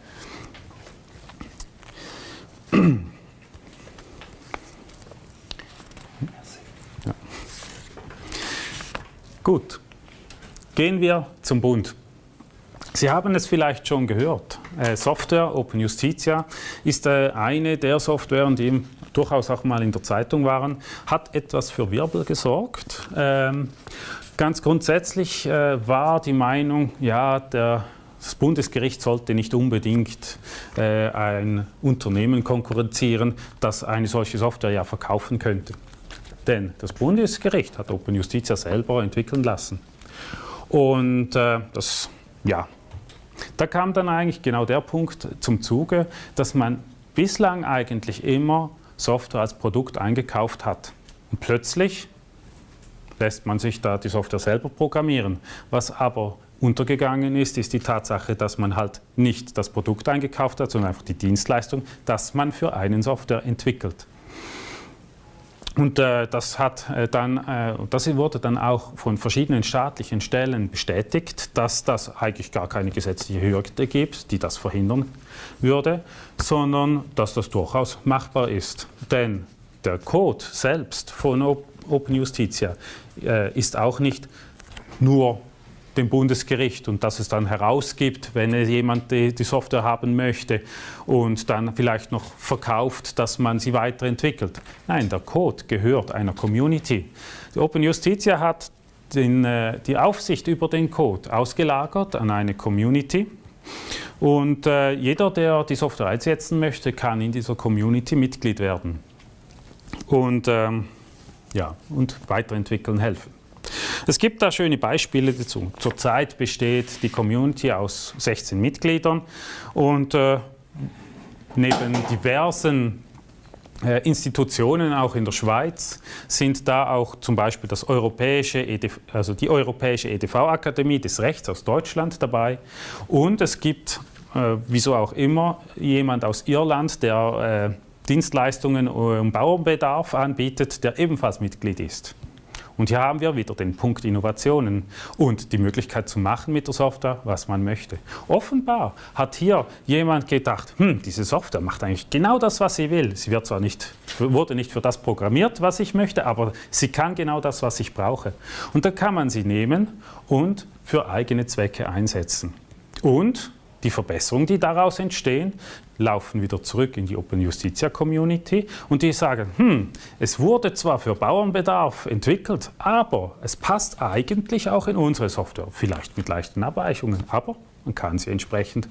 Gut, gehen wir zum Bund. Sie haben es vielleicht schon gehört. Äh, Software, Open Justitia, ist äh, eine der Softwaren, die durchaus auch mal in der Zeitung waren, hat etwas für Wirbel gesorgt. Ähm, ganz grundsätzlich äh, war die Meinung, ja, der, das Bundesgericht sollte nicht unbedingt äh, ein Unternehmen konkurrenzieren, das eine solche Software ja verkaufen könnte. Denn das Bundesgericht hat Open Justitia selber entwickeln lassen. Und äh, das ja, da kam dann eigentlich genau der Punkt zum Zuge, dass man bislang eigentlich immer Software als Produkt eingekauft hat. Und plötzlich lässt man sich da die Software selber programmieren. Was aber untergegangen ist, ist die Tatsache, dass man halt nicht das Produkt eingekauft hat, sondern einfach die Dienstleistung, dass man für einen Software entwickelt. Und äh, das, hat, äh, dann, äh, das wurde dann auch von verschiedenen staatlichen Stellen bestätigt, dass das eigentlich gar keine gesetzliche Hürde gibt, die das verhindern würde, sondern dass das durchaus machbar ist. Denn der Code selbst von Open Justitia äh, ist auch nicht nur dem Bundesgericht und dass es dann herausgibt, wenn jemand die, die, Software haben möchte und dann vielleicht noch verkauft, dass man sie weiterentwickelt. Nein, der Code gehört einer Community. Die Open Justitia hat den, äh, die Aufsicht über den Code ausgelagert an eine Community. Und äh, jeder, der die Software einsetzen möchte, kann in dieser Community Mitglied werden und, ähm, ja, und weiterentwickeln helfen. Es gibt da schöne Beispiele dazu. Zurzeit besteht die Community aus 16 Mitgliedern und äh, neben diversen äh, Institutionen auch in der Schweiz sind da auch zum Beispiel das europäische EDV, also die Europäische EDV-Akademie des Rechts aus Deutschland dabei und es gibt, äh, wieso auch immer, jemand aus Irland, der äh, Dienstleistungen um Bauernbedarf anbietet, der ebenfalls Mitglied ist. Und hier haben wir wieder den Punkt Innovationen und die Möglichkeit zu machen mit der Software, was man möchte. Offenbar hat hier jemand gedacht, hm, diese Software macht eigentlich genau das, was sie will. Sie wird zwar nicht, wurde nicht für das programmiert, was ich möchte, aber sie kann genau das, was ich brauche. Und dann kann man sie nehmen und für eigene Zwecke einsetzen. Und die Verbesserungen, die daraus entstehen, laufen wieder zurück in die Open Justitia Community und die sagen, hm, es wurde zwar für Bauernbedarf entwickelt, aber es passt eigentlich auch in unsere Software, vielleicht mit leichten Abweichungen, aber man kann sie entsprechend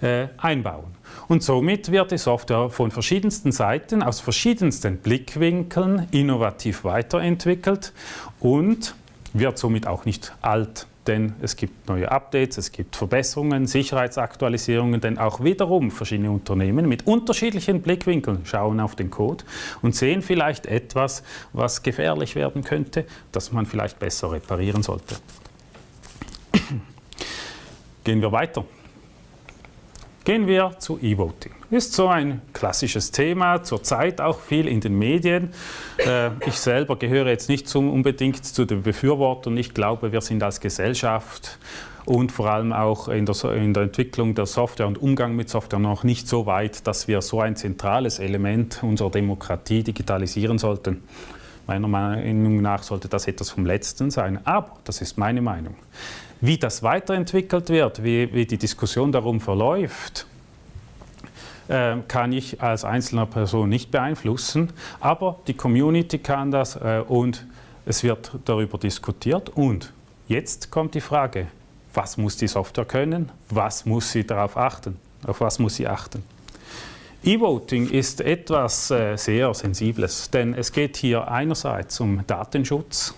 äh, einbauen. Und somit wird die Software von verschiedensten Seiten, aus verschiedensten Blickwinkeln innovativ weiterentwickelt und wird somit auch nicht alt denn es gibt neue Updates, es gibt Verbesserungen, Sicherheitsaktualisierungen, denn auch wiederum verschiedene Unternehmen mit unterschiedlichen Blickwinkeln schauen auf den Code und sehen vielleicht etwas, was gefährlich werden könnte, das man vielleicht besser reparieren sollte. Gehen wir weiter. Gehen wir zu E-Voting. Ist so ein klassisches Thema, zurzeit auch viel in den Medien. Äh, ich selber gehöre jetzt nicht zum, unbedingt zu den Befürwortern. Ich glaube, wir sind als Gesellschaft und vor allem auch in der, in der, Entwicklung der Software und Umgang mit Software noch nicht so weit, dass wir so ein zentrales Element unserer Demokratie digitalisieren sollten. Meiner Meinung nach sollte das etwas vom Letzten sein, aber das ist meine Meinung. Wie das weiterentwickelt wird, wie, wie die Diskussion darum verläuft, äh, kann ich als einzelner Person nicht beeinflussen, aber die Community kann das äh, und es wird darüber diskutiert. Und jetzt kommt die Frage, was muss die Software können, was muss sie darauf achten, auf was muss sie achten. E-Voting ist etwas äh, sehr Sensibles, denn es geht hier einerseits um Datenschutz,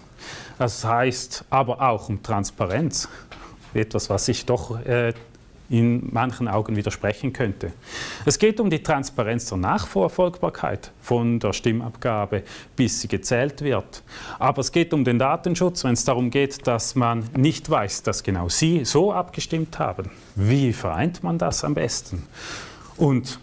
das heißt aber auch um Transparenz, etwas, was sich doch äh, in manchen Augen widersprechen könnte. Es geht um die Transparenz der Nachverfolgbarkeit von der Stimmabgabe, bis sie gezählt wird. Aber es geht um den Datenschutz, wenn es darum geht, dass man nicht weiß, dass genau Sie so abgestimmt haben. Wie vereint man das am besten? Und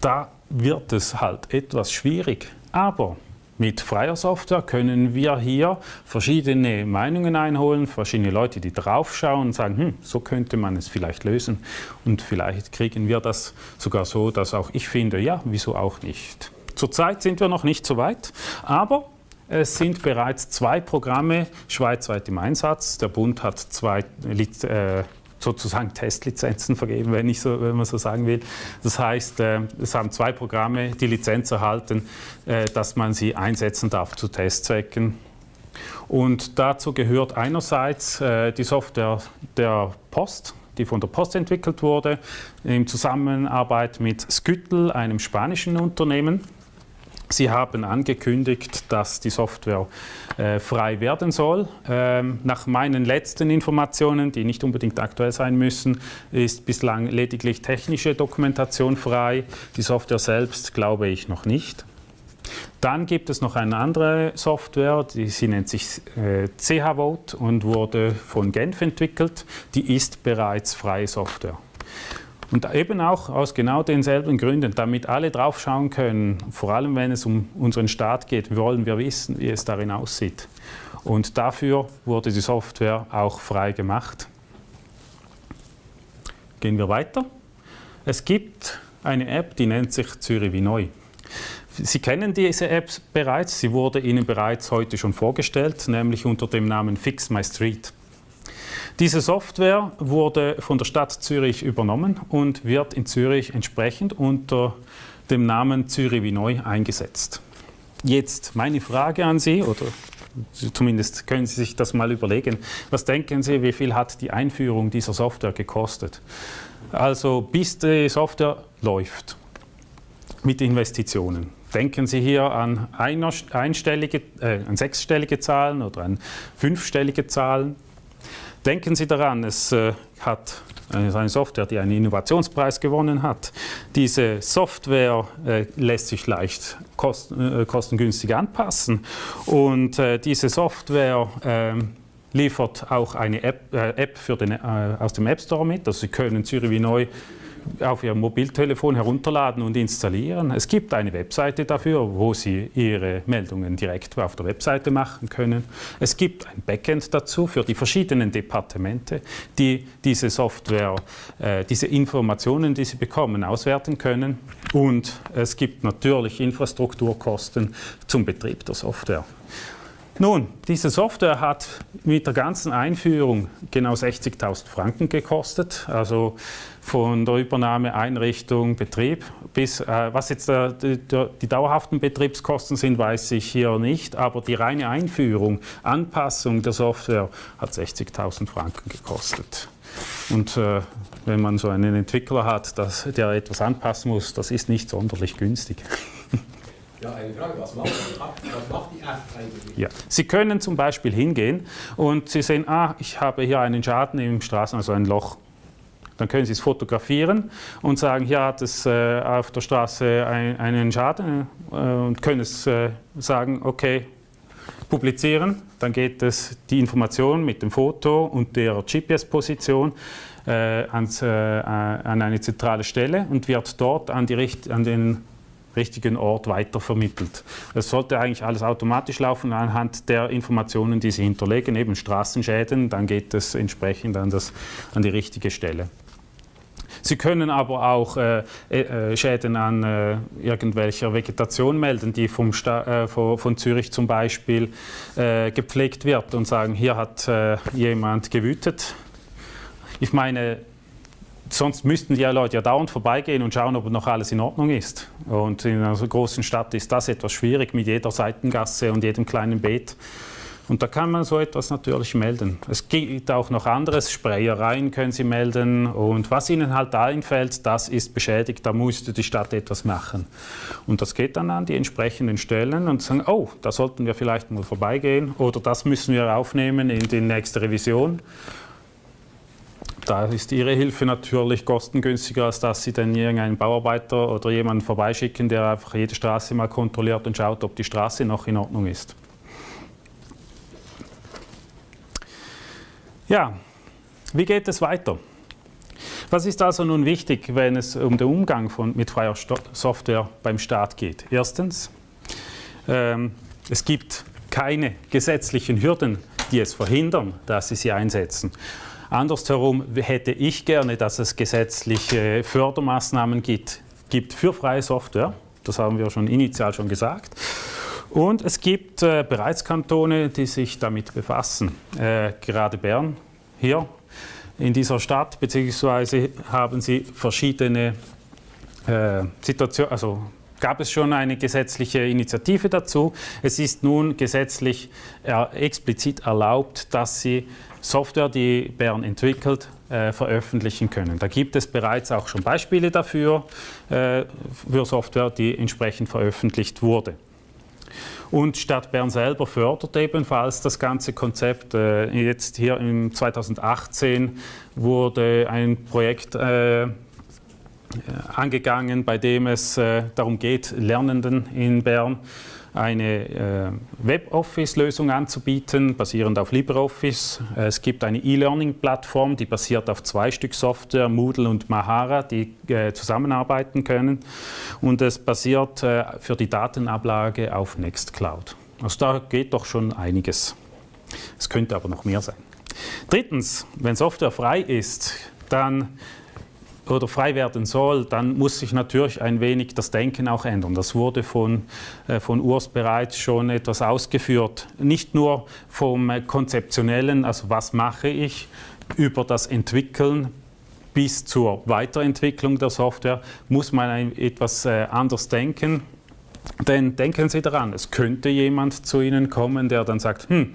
da wird es halt etwas schwierig. Aber mit freier Software können wir hier verschiedene Meinungen einholen, verschiedene Leute, die draufschauen und sagen, hm, so könnte man es vielleicht lösen. Und vielleicht kriegen wir das sogar so, dass auch ich finde, ja, wieso auch nicht. Zurzeit sind wir noch nicht so weit, aber es sind bereits zwei Programme schweizweit im Einsatz. Der Bund hat zwei äh, sozusagen Testlizenzen vergeben, wenn, ich so, wenn man so sagen will. Das heißt, äh, es haben zwei Programme die Lizenz erhalten, äh, dass man sie einsetzen darf zu Testzwecken. Und dazu gehört einerseits äh, die Software der Post, die von der Post entwickelt wurde, in Zusammenarbeit mit Skyttel, einem spanischen Unternehmen. Sie haben angekündigt, dass die Software äh, frei werden soll. Ähm, nach meinen letzten Informationen, die nicht unbedingt aktuell sein müssen, ist bislang lediglich technische Dokumentation frei. Die Software selbst glaube ich noch nicht. Dann gibt es noch eine andere Software, die, sie nennt sich äh, CH-Vote und wurde von Genf entwickelt. Die ist bereits freie Software. Und eben auch aus genau denselben Gründen, damit alle draufschauen können, vor allem wenn es um unseren Staat geht, wollen wir wissen, wie es darin aussieht. Und dafür wurde die Software auch frei gemacht. Gehen wir weiter. Es gibt eine App, die nennt sich Zürich wie neu. Sie kennen diese App bereits, sie wurde Ihnen bereits heute schon vorgestellt, nämlich unter dem Namen Fix My Street. Diese Software wurde von der Stadt Zürich übernommen und wird in Zürich entsprechend unter dem Namen Zürich wie neu eingesetzt. Jetzt meine Frage an Sie, oder zumindest können Sie sich das mal überlegen. Was denken Sie, wie viel hat die Einführung dieser Software gekostet? Also bis die Software läuft mit Investitionen. Denken Sie hier an einstellige, äh, an sechsstellige Zahlen oder an fünfstellige Zahlen? Denken Sie daran, es äh, hat eine Software, die einen Innovationspreis gewonnen hat. Diese Software äh, lässt sich leicht äh, kostengünstig anpassen und diese Software ähm, liefert auch eine App, App den, aus dem App Store mit. Also Sie können Zürich wie neu auf Ihr Mobiltelefon herunterladen und installieren. Es gibt eine Webseite dafür, wo Sie Ihre Meldungen direkt auf der Webseite machen können. Es gibt ein Backend dazu für die verschiedenen Departemente, die diese Software, äh, diese Informationen, die Sie bekommen, auswerten können. Und es gibt natürlich Infrastrukturkosten zum Betrieb der Software. Nun, diese Software hat mit der ganzen Einführung genau 60.000 Franken gekostet, also von der Übernahme, Einrichtung, Betrieb bis, äh, was jetzt der, der, die dauerhaften Betriebskosten sind, weiß ich hier nicht, aber die reine Einführung, Anpassung der Software hat 60.000 Franken gekostet. Und äh, wenn man so einen Entwickler hat, dass, der etwas anpassen muss, das ist nicht sonderlich günstig. Ja, eine Frage, was macht was macht die App eigentlich? Ja. Sie können zum Beispiel hingehen und Sie sehen, ah, ich habe hier einen Schaden im Straßen, also ein Loch. Dann können Sie es fotografieren und sagen, hier hat es äh, auf der Straße ein, einen Schaden äh, und können es äh, sagen, okay, publizieren. Dann geht es die Information mit dem Foto und der GPS-Position äh, äh, an eine zentrale Stelle und wird dort an, die, an den richtigen Ort weitervermittelt. Das sollte eigentlich alles automatisch laufen anhand der Informationen, die Sie hinterlegen, eben Straßenschäden, dann geht es entsprechend an, das, an die richtige Stelle. Sie können aber auch äh, äh, Schäden an äh, irgendwelcher Vegetation melden, die vom Sta äh, von, von, Zürich zum Beispiel äh, gepflegt wird und sagen, hier hat äh, jemand gewütet. Ich meine, sonst müssten die Leute ja dauernd vorbeigehen und schauen, ob noch alles in Ordnung ist. Und in einer großen Stadt ist das etwas schwierig mit jeder Seitengasse und jedem kleinen Beet. Und da kann man so etwas natürlich melden. Es gibt auch noch anderes, Sprayereien können Sie melden und was Ihnen halt einfällt, das ist beschädigt, da musste die Stadt etwas machen. Und das geht dann an die entsprechenden Stellen und sagen, oh, da sollten wir vielleicht mal vorbeigehen oder das müssen wir aufnehmen in die nächste Revision. Da ist Ihre Hilfe natürlich kostengünstiger, als dass Sie dann irgendeinen Bauarbeiter oder jemanden vorbeischicken, der einfach jede Straße mal kontrolliert und schaut, ob die Straße noch in Ordnung ist. Ja, wie geht es weiter? Was ist also nun wichtig, wenn es um den Umgang von, mit freier Software beim Staat geht? Erstens, ähm, es gibt keine gesetzlichen Hürden, die es verhindern, dass Sie sie einsetzen. Andersherum hätte ich gerne, dass es gesetzliche Fördermaßnahmen gibt, gibt für freie Software. Das haben wir schon initial schon gesagt. Und es gibt äh, bereits Kantone, die sich damit befassen. Äh, gerade Bern hier in dieser Stadt, beziehungsweise haben sie verschiedene äh, Situationen, also gab es schon eine gesetzliche Initiative dazu. Es ist nun gesetzlich äh, explizit erlaubt, dass sie Software, die Bern entwickelt, äh, veröffentlichen können. Da gibt es bereits auch schon Beispiele dafür, äh, für Software, die entsprechend veröffentlicht wurde. Und Stadt Bern selber fördert ebenfalls das ganze Konzept. Äh, jetzt hier im 2018 wurde ein Projekt angegangen, bei dem es darum geht, Lernenden in Bern eine äh, Web-Office-Lösung anzubieten, basierend auf LibreOffice. Es gibt eine E-Learning-Plattform, die basiert auf zwei Stück Software, Moodle und Mahara, die äh, zusammenarbeiten können. Und es basiert äh, für die Datenablage auf Nextcloud. Also da geht doch schon einiges. Es könnte aber noch mehr sein. Drittens, wenn Software frei ist, dann oder frei werden soll, dann muss sich natürlich ein wenig das Denken auch ändern. Das wurde von, äh, von Urs bereits schon etwas ausgeführt. Nicht nur vom äh, konzeptionellen, also was mache ich, über das Entwickeln bis zur Weiterentwicklung der Software muss man etwas äh, anders denken. Denn denken Sie daran, es könnte jemand zu Ihnen kommen, der dann sagt, hm,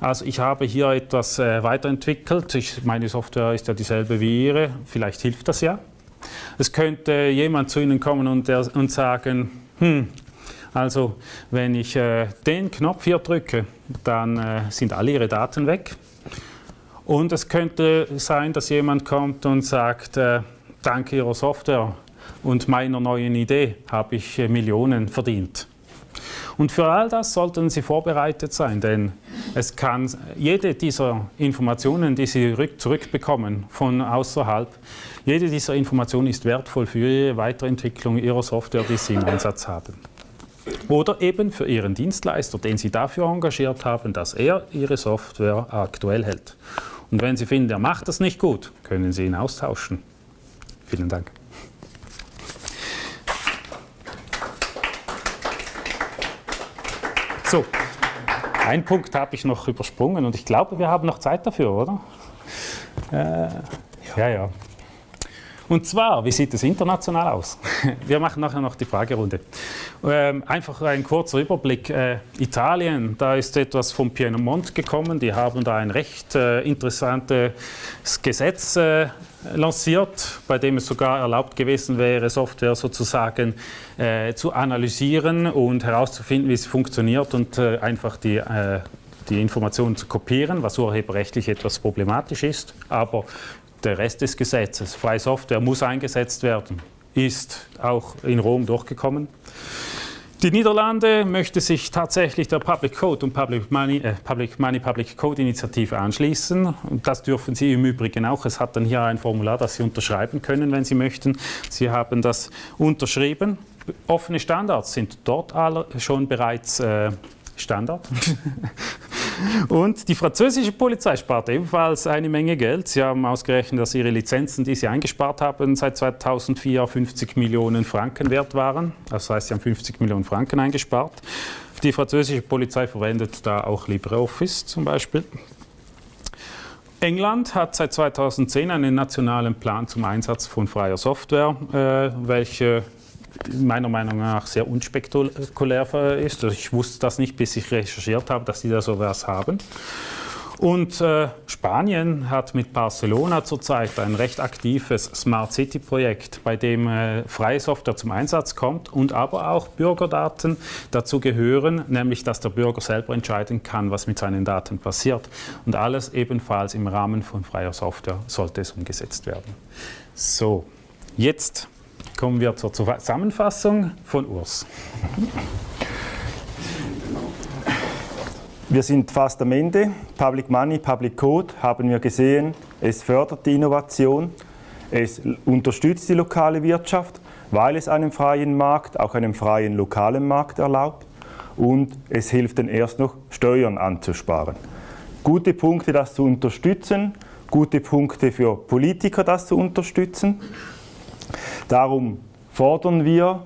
also ich habe hier etwas äh, weiterentwickelt, ich, meine Software ist ja dieselbe wie Ihre, vielleicht hilft das ja. Es könnte jemand zu Ihnen kommen und, der, und sagen, hm, also wenn ich äh, den Knopf hier drücke, dann äh, sind alle Ihre Daten weg. Und es könnte sein, dass jemand kommt und sagt, äh, dank Ihrer Software und meiner neuen Idee habe ich äh, Millionen verdient. Und für all das sollten Sie vorbereitet sein, denn es kann jede dieser Informationen, die Sie zurückbekommen von außerhalb, jede dieser Informationen ist wertvoll für Ihre Weiterentwicklung Ihrer Software, die Sie im Einsatz haben. Oder eben für Ihren Dienstleister, den Sie dafür engagiert haben, dass er Ihre Software aktuell hält. Und wenn Sie finden, er macht das nicht gut, können Sie ihn austauschen. Vielen Dank. So, einen Punkt habe ich noch übersprungen und ich glaube, wir haben noch Zeit dafür, oder? Äh, ja, ja. Und zwar, wie sieht es international aus? Wir machen nachher noch die Fragerunde. Ähm, einfach ein kurzer Überblick. Äh, Italien, da ist etwas vom Piemont gekommen. Die haben da ein recht äh, interessantes Gesetz äh, lanciert, bei dem es sogar erlaubt gewesen wäre, Software sozusagen äh, zu analysieren und herauszufinden, wie sie funktioniert und äh, einfach die äh, die Informationen zu kopieren, was urheberrechtlich etwas problematisch ist. Aber der Rest des Gesetzes, freie Software muss eingesetzt werden, ist auch in Rom durchgekommen. Die Niederlande möchte sich tatsächlich der Public Code und Public Money, äh, Public Money, Public Code Initiative anschließen. Und das dürfen Sie im Übrigen auch. Es hat dann hier ein Formular, das Sie unterschreiben können, wenn Sie möchten. Sie haben das unterschrieben. Offene Standards sind dort schon bereits äh, Standard. Und die französische Polizei spart ebenfalls eine Menge Geld. Sie haben ausgerechnet, dass ihre Lizenzen, die sie eingespart haben, seit 2004 50 Millionen Franken wert waren. Das heißt, sie haben 50 Millionen Franken eingespart. Die französische Polizei verwendet da auch LibreOffice zum Beispiel. England hat seit 2010 einen nationalen Plan zum Einsatz von freier Software, äh, welche meiner Meinung nach sehr unspektakulär ist. Also ich wusste das nicht, bis ich recherchiert habe, dass die da sowas haben. Und äh, Spanien hat mit Barcelona zurzeit ein recht aktives Smart City Projekt, bei dem äh, freie Software zum Einsatz kommt und aber auch Bürgerdaten dazu gehören, nämlich dass der Bürger selber entscheiden kann, was mit seinen Daten passiert. Und alles ebenfalls im Rahmen von freier Software sollte es umgesetzt werden. So, jetzt kommen wir zur Zusammenfassung von Urs. Wir sind fast am Ende. Public Money, Public Code haben wir gesehen. Es fördert die Innovation, es unterstützt die lokale Wirtschaft, weil es einen freien Markt, auch einen freien lokalen Markt erlaubt und es hilft dann erst noch, Steuern anzusparen. Gute Punkte, das zu unterstützen, gute Punkte für Politiker, das zu unterstützen. Darum fordern wir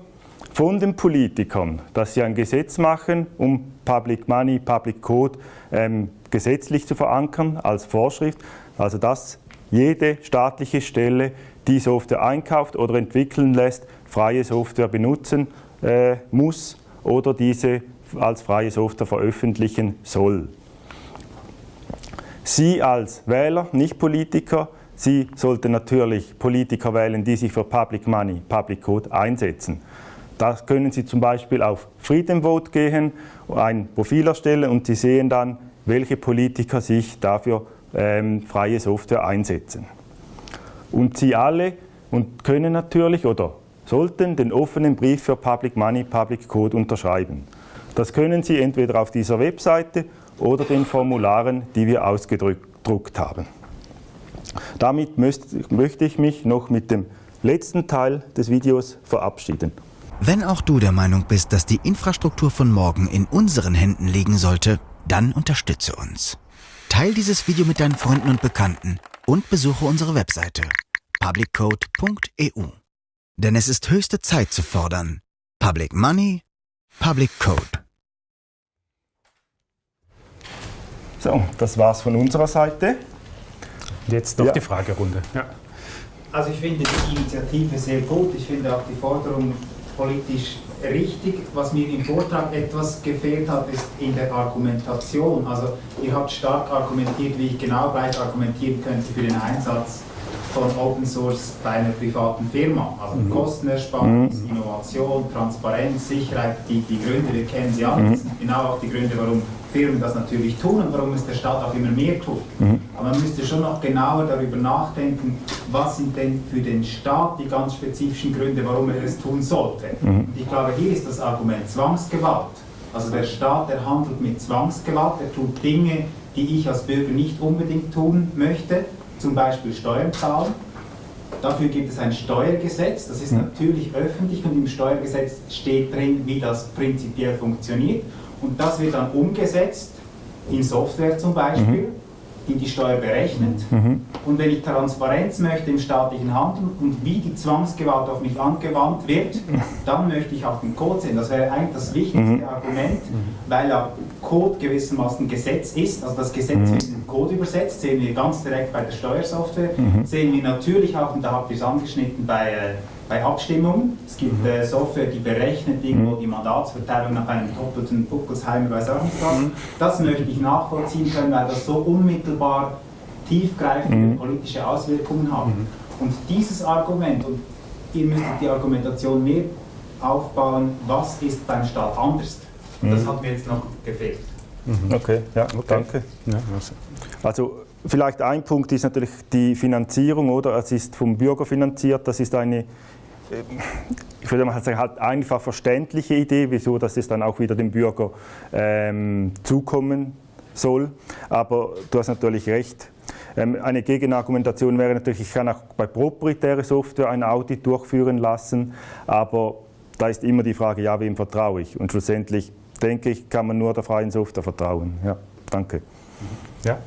von den Politikern, dass sie ein Gesetz machen, um Public Money, Public Code ähm, gesetzlich zu verankern als Vorschrift. Also dass jede staatliche Stelle, die Software einkauft oder entwickeln lässt, freie Software benutzen äh, muss oder diese als freie Software veröffentlichen soll. Sie als Wähler, nicht Politiker, Sie sollten natürlich Politiker wählen, die sich für Public Money, Public Code einsetzen. Da können Sie zum Beispiel auf Freedom Vote gehen, ein Profil erstellen und Sie sehen dann, welche Politiker sich dafür ähm, freie Software einsetzen. Und Sie alle und können natürlich oder sollten den offenen Brief für Public Money, Public Code unterschreiben. Das können Sie entweder auf dieser Webseite oder den Formularen, die wir ausgedruckt haben. Damit möchte ich mich noch mit dem letzten Teil des Videos verabschieden. Wenn auch du der Meinung bist, dass die Infrastruktur von morgen in unseren Händen liegen sollte, dann unterstütze uns. Teil dieses Video mit deinen Freunden und Bekannten und besuche unsere Webseite publiccode.eu. Denn es ist höchste Zeit zu fordern. Public Money, Public Code. So, das war's von unserer Seite. Jetzt noch ja. die Fragerunde. Ja. Also ich finde die Initiative sehr gut. Ich finde auch die Forderung politisch richtig. Was mir im Vortrag etwas gefehlt hat, ist in der Argumentation. Also ihr habt stark argumentiert, wie ich genau gleich argumentieren könnte für den Einsatz von Open Source bei einer privaten Firma. Also Mhm. Kostenersparnis, Innovation, Transparenz, Sicherheit, die, die Gründe, wir kennen sie Mhm. alle. Das sind genau auch die Gründe, warum Firmen das natürlich tun und warum es der Staat auch immer mehr tut. Mhm. Aber man müsste schon noch genauer darüber nachdenken, was sind denn für den Staat die ganz spezifischen Gründe, warum er es tun sollte. Mhm. Und ich glaube, hier ist das Argument Zwangsgewalt. Also der Staat, der handelt mit Zwangsgewalt, er tut Dinge, die ich als Bürger nicht unbedingt tun möchte, zum Beispiel Steuern zahlen. Dafür gibt es ein Steuergesetz, das ist natürlich öffentlich und im Steuergesetz steht drin, wie das prinzipiell funktioniert. Und das wird dann umgesetzt in Software zum Beispiel, die die Steuer berechnet. Und wenn ich Transparenz möchte im staatlichen Handeln und wie die Zwangsgewalt auf mich angewandt wird, dann möchte ich auch den Code sehen. Das wäre eigentlich das wichtigste Argument, weil ja Code gewissermaßen Gesetz ist. Also das Gesetz wird in den Code übersetzt, sehen wir ganz direkt bei der Steuersoftware, sehen wir natürlich auch, und da habt ihr es angeschnitten, bei, äh, bei Abstimmungen. Es gibt äh, Software, die berechnet irgendwo die Mandatsverteilung nach einem doppelten Buckelsheimer, weiß auch nicht was. Das möchte ich nachvollziehen können, weil das so unmittelbar tiefgreifende politische Auswirkungen haben. Und dieses Argument, und ihr müsstet die Argumentation mehr aufbauen, was ist beim Staat anders? Und das hat mir jetzt noch gefehlt. Okay, ja, danke. Ja, also. Also vielleicht ein Punkt ist natürlich die Finanzierung, oder? Es ist vom Bürger finanziert, das ist eine, ich würde mal sagen, halt einfach verständliche Idee, wieso das es dann auch wieder dem Bürger ähm, zukommen soll. Aber du hast natürlich recht. Ähm, eine Gegenargumentation wäre natürlich, ich kann auch bei proprietärer Software ein Audit durchführen lassen, aber da ist immer die Frage, ja, wem vertraue ich? Und schlussendlich denke ich, kann man nur der freien Software vertrauen. Ja, danke. Ja.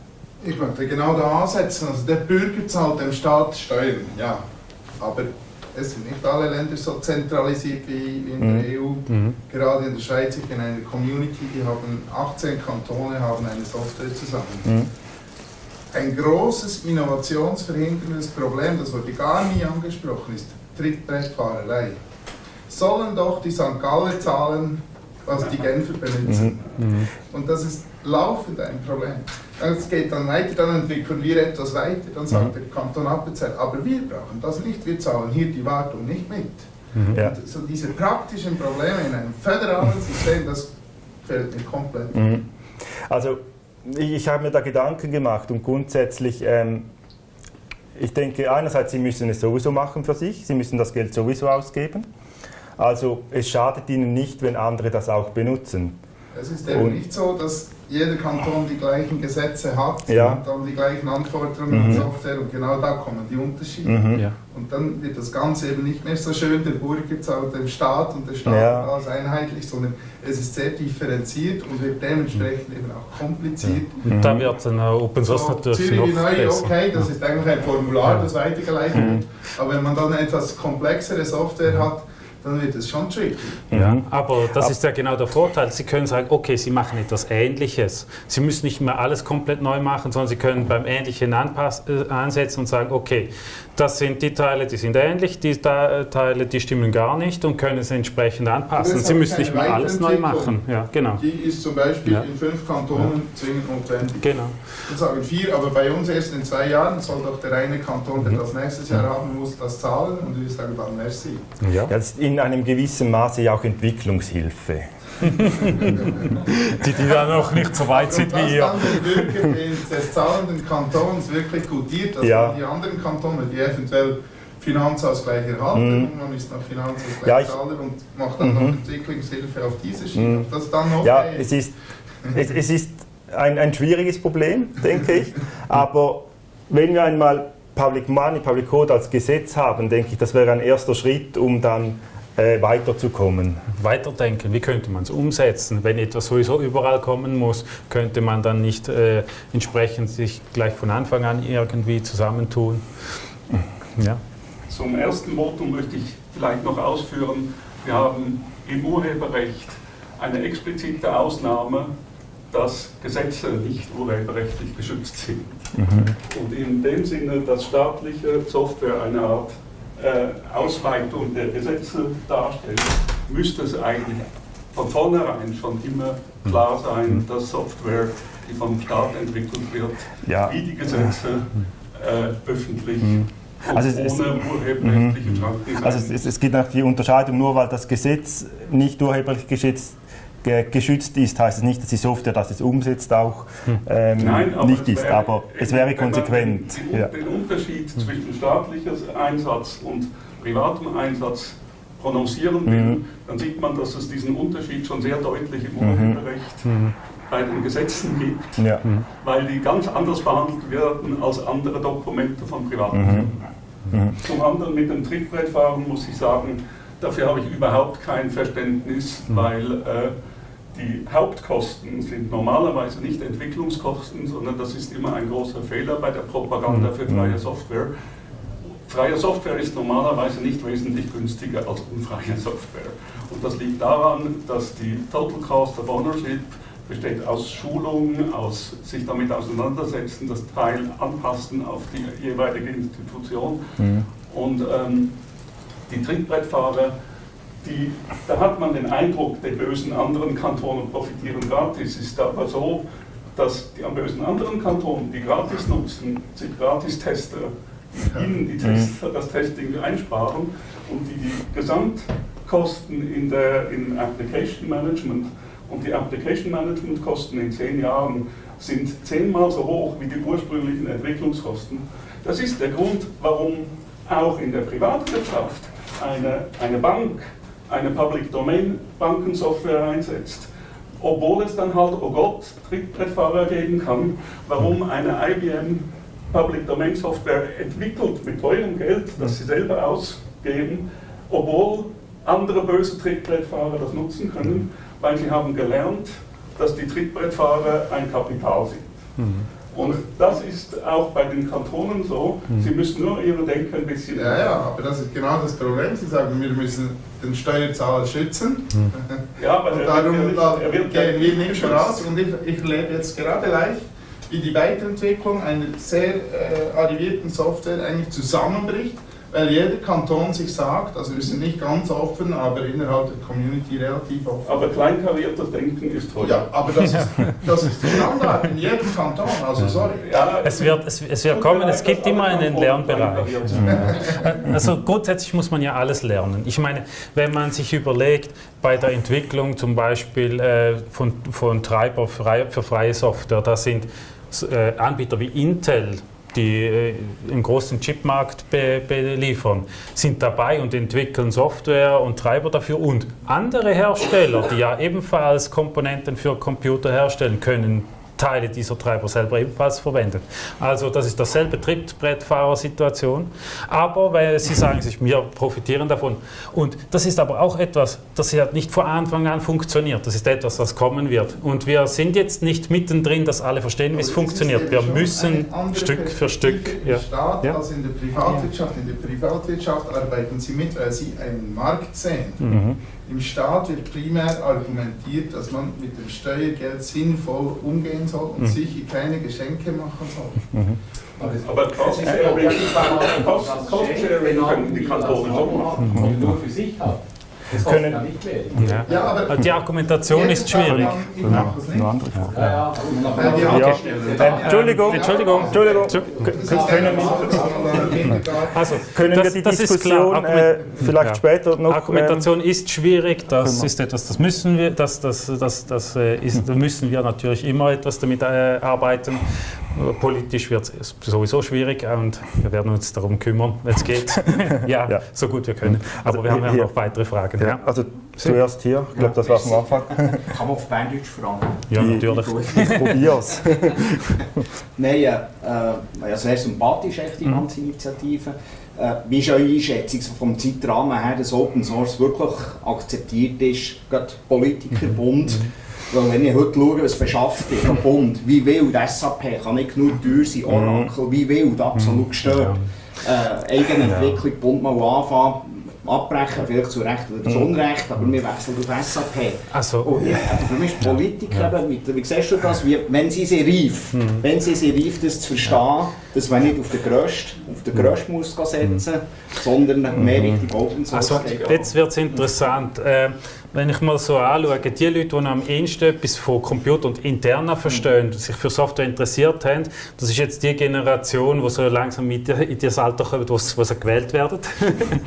Ich möchte genau da ansetzen. Also der Bürger zahlt dem Staat Steuern, ja. Aber es sind nicht alle Länder so zentralisiert wie in der EU. Gerade in der Schweiz, ich bin in einer Community, die haben 18 Kantone, haben eine Software zusammen. Ein großes innovationsverhinderndes Problem, das wurde gar nie angesprochen, ist Trittbrettfahrerei. Sollen doch die St. Galler zahlen, was die Genfer benutzen. Und das ist laufend ein Problem. Es geht dann weiter, dann entwickeln wir etwas weiter, dann sagt der Kanton Appenzell, aber wir brauchen das nicht, wir zahlen hier die Wartung nicht mit. Ja. Und so diese praktischen Probleme in einem föderalen System, das fällt mir komplett. Mhm. Also ich, ich habe mir da Gedanken gemacht und grundsätzlich, ähm, ich denke einerseits, Sie müssen es sowieso machen für sich, Sie müssen das Geld sowieso ausgeben. Also es schadet Ihnen nicht, wenn andere das auch benutzen. Es ist eben Und- nicht so, dass jeder Kanton die gleichen Gesetze hat Ja. und dann die gleichen Anforderungen an Mhm. Software und genau da kommen die Unterschiede. Mhm. Ja. Und dann wird das Ganze eben nicht mehr so schön, der Bürger zahlt dem Staat und der Staat Ja. alles einheitlich, sondern es ist sehr differenziert und wird dementsprechend eben auch kompliziert. Und da wird dann auch Open Source So, natürlich Zürich noch neu, besser. okay, das ist eigentlich ein Formular, das weitergeleitet wird. Aber wenn man dann etwas komplexere Software hat, dann wird es schon tricky. Ja, aber das Ab- ist ja genau der Vorteil. Sie können sagen, okay, Sie machen etwas Ähnliches. Sie müssen nicht mehr alles komplett neu machen, sondern Sie können beim Ähnlichen äh, ansetzen und sagen, okay, das sind die Teile, die sind ähnlich, die Teile, die stimmen gar nicht und können es entsprechend anpassen. Sie müssen nicht mehr alles neu machen. Ja, genau. Die ist zum Beispiel Ja. in fünf Kantonen zwingend notwendig. genau. Wir sagen vier, aber bei uns erst in zwei Jahren soll doch der eine Kanton, der das nächstes Jahr haben muss, das zahlen und wir sagen dann merci. Ja. Ja, das ist in einem gewissen Maße ja auch Entwicklungshilfe. Die, die da noch nicht so weit sind wie ihr. dann den Bürger des, zahlenden Kantons wirklich gutiert, dass Ja. die anderen Kantone, die eventuell Finanzausgleich erhalten, Mhm. man ist noch Finanzausgleich Ja, ich- und macht dann noch Mhm. Entwicklungshilfe auf diese Schiene. Mhm. Das dann okay Ja, es ist, es, es ist ein, ein schwieriges Problem, denke ich. Aber wenn wir einmal Public Money, Public Code als Gesetz haben, denke ich, das wäre ein erster Schritt, um dann äh, weiterzukommen. Weiterdenken, wie könnte man es umsetzen? Wenn etwas sowieso überall kommen muss, könnte man dann nicht äh, entsprechend sich gleich von Anfang an irgendwie zusammentun? Ja. Zum ersten Votum möchte ich vielleicht noch ausführen, wir haben im Urheberrecht eine explizite Ausnahme, dass Gesetze nicht urheberrechtlich geschützt sind. Und in dem Sinne, dass staatliche Software eine Art äh, Ausweitung der Gesetze darstellt, müsste es eigentlich von vornherein schon immer klar sein, dass Software, die vom Staat entwickelt wird, Ja. wie die Gesetze äh, öffentlich und Also es- es- Schranken sein. Also es, es, es gibt auch die Unterscheidung, nur weil das Gesetz nicht urheberlich geschützt, ge- geschützt ist, heißt es nicht, dass die Software, das es umsetzt, auch ähm, Nein, aber nicht ist. wäre- Aber es wäre wenn man konsequent. Den, Ja. den Unterschied zwischen staatlicher Einsatz und privatem Einsatz prononcieren will, Mhm. dann sieht man, dass es diesen Unterschied schon sehr deutlich im Urheberrecht bei den Gesetzen gibt, Ja. weil die ganz anders behandelt werden als andere Dokumente von privaten Mhm. Firmen. Zum anderen mit dem Trittbrettfahren muss ich sagen, dafür habe ich überhaupt kein Verständnis, weil äh, die Hauptkosten sind normalerweise nicht Entwicklungskosten, sondern das ist immer ein großer Fehler bei der Propaganda für freie Software. Freie Software ist normalerweise nicht wesentlich günstiger als unfreie Software. Und das liegt daran, dass die Total Cost of Ownership besteht aus Schulung, aus sich damit auseinandersetzen, das Teil anpassen auf die jeweilige Institution. Und ähm, die Trittbrettfahrer, die, da hat man den Eindruck, die bösen anderen Kantone profitieren gratis. Es ist aber so, dass die am bösen anderen Kantonen, die gratis nutzen, sich Gratistester, die ihnen die Tester, das Testing einsparen und die die Gesamtkosten in der in Application Management und die Application Management Kosten in zehn Jahren sind zehnmal so hoch wie die ursprünglichen Entwicklungskosten. Das ist der Grund, warum auch in der Privatwirtschaft eine, eine Bank eine Public Domain Bankensoftware einsetzt, obwohl es dann halt, oh Gott, Trittbrettfahrer geben kann, warum eine IBM Public Domain Software entwickelt mit teurem Geld, das sie selber ausgeben, obwohl andere böse Trittbrettfahrer das nutzen können, weil sie haben gelernt, dass die Trittbrettfahrer ein Kapital sind. Und das ist auch bei den Kantonen so. Sie müssen nur ihre Denke ein bisschen. Ja, ja, aber das ist genau das Problem. Sie sagen, wir müssen den Steuerzahler schützen. Ja, aber Und darum er wird gehen wir nicht voraus. Und ich, ich lebe jetzt gerade live, wie die Weiterentwicklung einer sehr äh, arrivierten Software eigentlich zusammenbricht, weil jeder Kanton sich sagt, also wir sind nicht ganz offen, aber innerhalb der Community relativ offen. Aber kleinkariertes Denken ist toll. ja, aber das ist, das ist Standard in jedem Kanton, also sorry. Ja, Es wird, es, es wird kommen, es gibt immer einen Lernbereich. Also grundsätzlich muss man ja alles lernen. Ich meine, wenn man sich überlegt, bei der Entwicklung zum Beispiel äh, von, von Treiber für freie Software, da sind äh, Anbieter wie Intel, die äh, einen großen Chipmarkt be beliefern, sind dabei und entwickeln Software und Treiber dafür. Und andere Hersteller, die ja ebenfalls Komponenten für Computer herstellen, können Teile dieser Treiber selber ebenfalls verwendet. Also das ist dasselbe Trittbrettfahrersituation. Aber weil Sie sagen sich, wir profitieren davon. Und das ist aber auch etwas, das ja nicht von Anfang an funktioniert. Das ist etwas, das kommen wird. Und wir sind jetzt nicht mittendrin, dass alle verstehen, wie es funktioniert. Wir müssen Stück für Stück. Ja. Staat Ja. als in der Privatwirtschaft. In der Privatwirtschaft arbeiten sie mit, weil sie einen Markt sehen. Mhm. Im Staat wird primär argumentiert, dass man mit dem Steuergeld sinnvoll umgehen soll Mhm. und sich keine Geschenke machen soll. aber Cost-Sharing Cost- Cost-Sharing können die Kantone schon machen. machen. Nur für sich hat. Können- ja nicht mehr. Ja. Ja, aber Die Argumentation ist schwierig. Ja, Entschuldigung, Entschuldigung. Entschuldigung. Können wir, Also, können wir das, die das ist Diskussion klar. äh, vielleicht Ja. später noch... ähm, Argumentation ist schwierig, das wir- ist etwas, das müssen wir, das, das, das, das äh, ist, da müssen wir natürlich immer etwas damit äh, arbeiten. Äh, Politisch wird es sowieso schwierig und wir werden uns darum kümmern, wenn es geht. ja, Ja. so gut wir können. Aber Also wir haben ja noch weitere Fragen. ja, Ja, also zuerst hier, ich glaube, das war am Anfang. Kann man auf Berndeutsch fragen? ja Die- natürlich. Ich probier's. Nein, äh, äh, sehr sympathisch, echt, die ganze Initiative. Äh, wie ist eure Einschätzung so vom Zeitrahmen her, dass Open Source wirklich akzeptiert ist, gerade Politikerbund? Weil wenn ich heute schaue, was beschafft ist, der Bund, wie wild SAP kann nicht genug teuer sein, Oracle, wie wild, absolut gestört. Äh, Eigenentwicklung, Bund mal anfangen, abbrechen, vielleicht zu Recht oder zu Unrecht, aber wir wechseln auf SAP. Also, Und ja, aber für mich ist Politik eben, mit, wie siehst du das, wie, wenn sie sie reif, wenn sie sie reif, das zu verstehen, dass man nicht auf den Grössten, auf den Grössten muss setzen, sondern mehr Richtung Open Source Also jetzt wird es interessant. Äh, wenn ich mal so anschaue, die Leute, die am ehesten etwas von Computer und Interna verstehen, die sich für Software interessiert haben, das ist jetzt die Generation, die so langsam in das Alter kommt, wo sie, gewählt werden,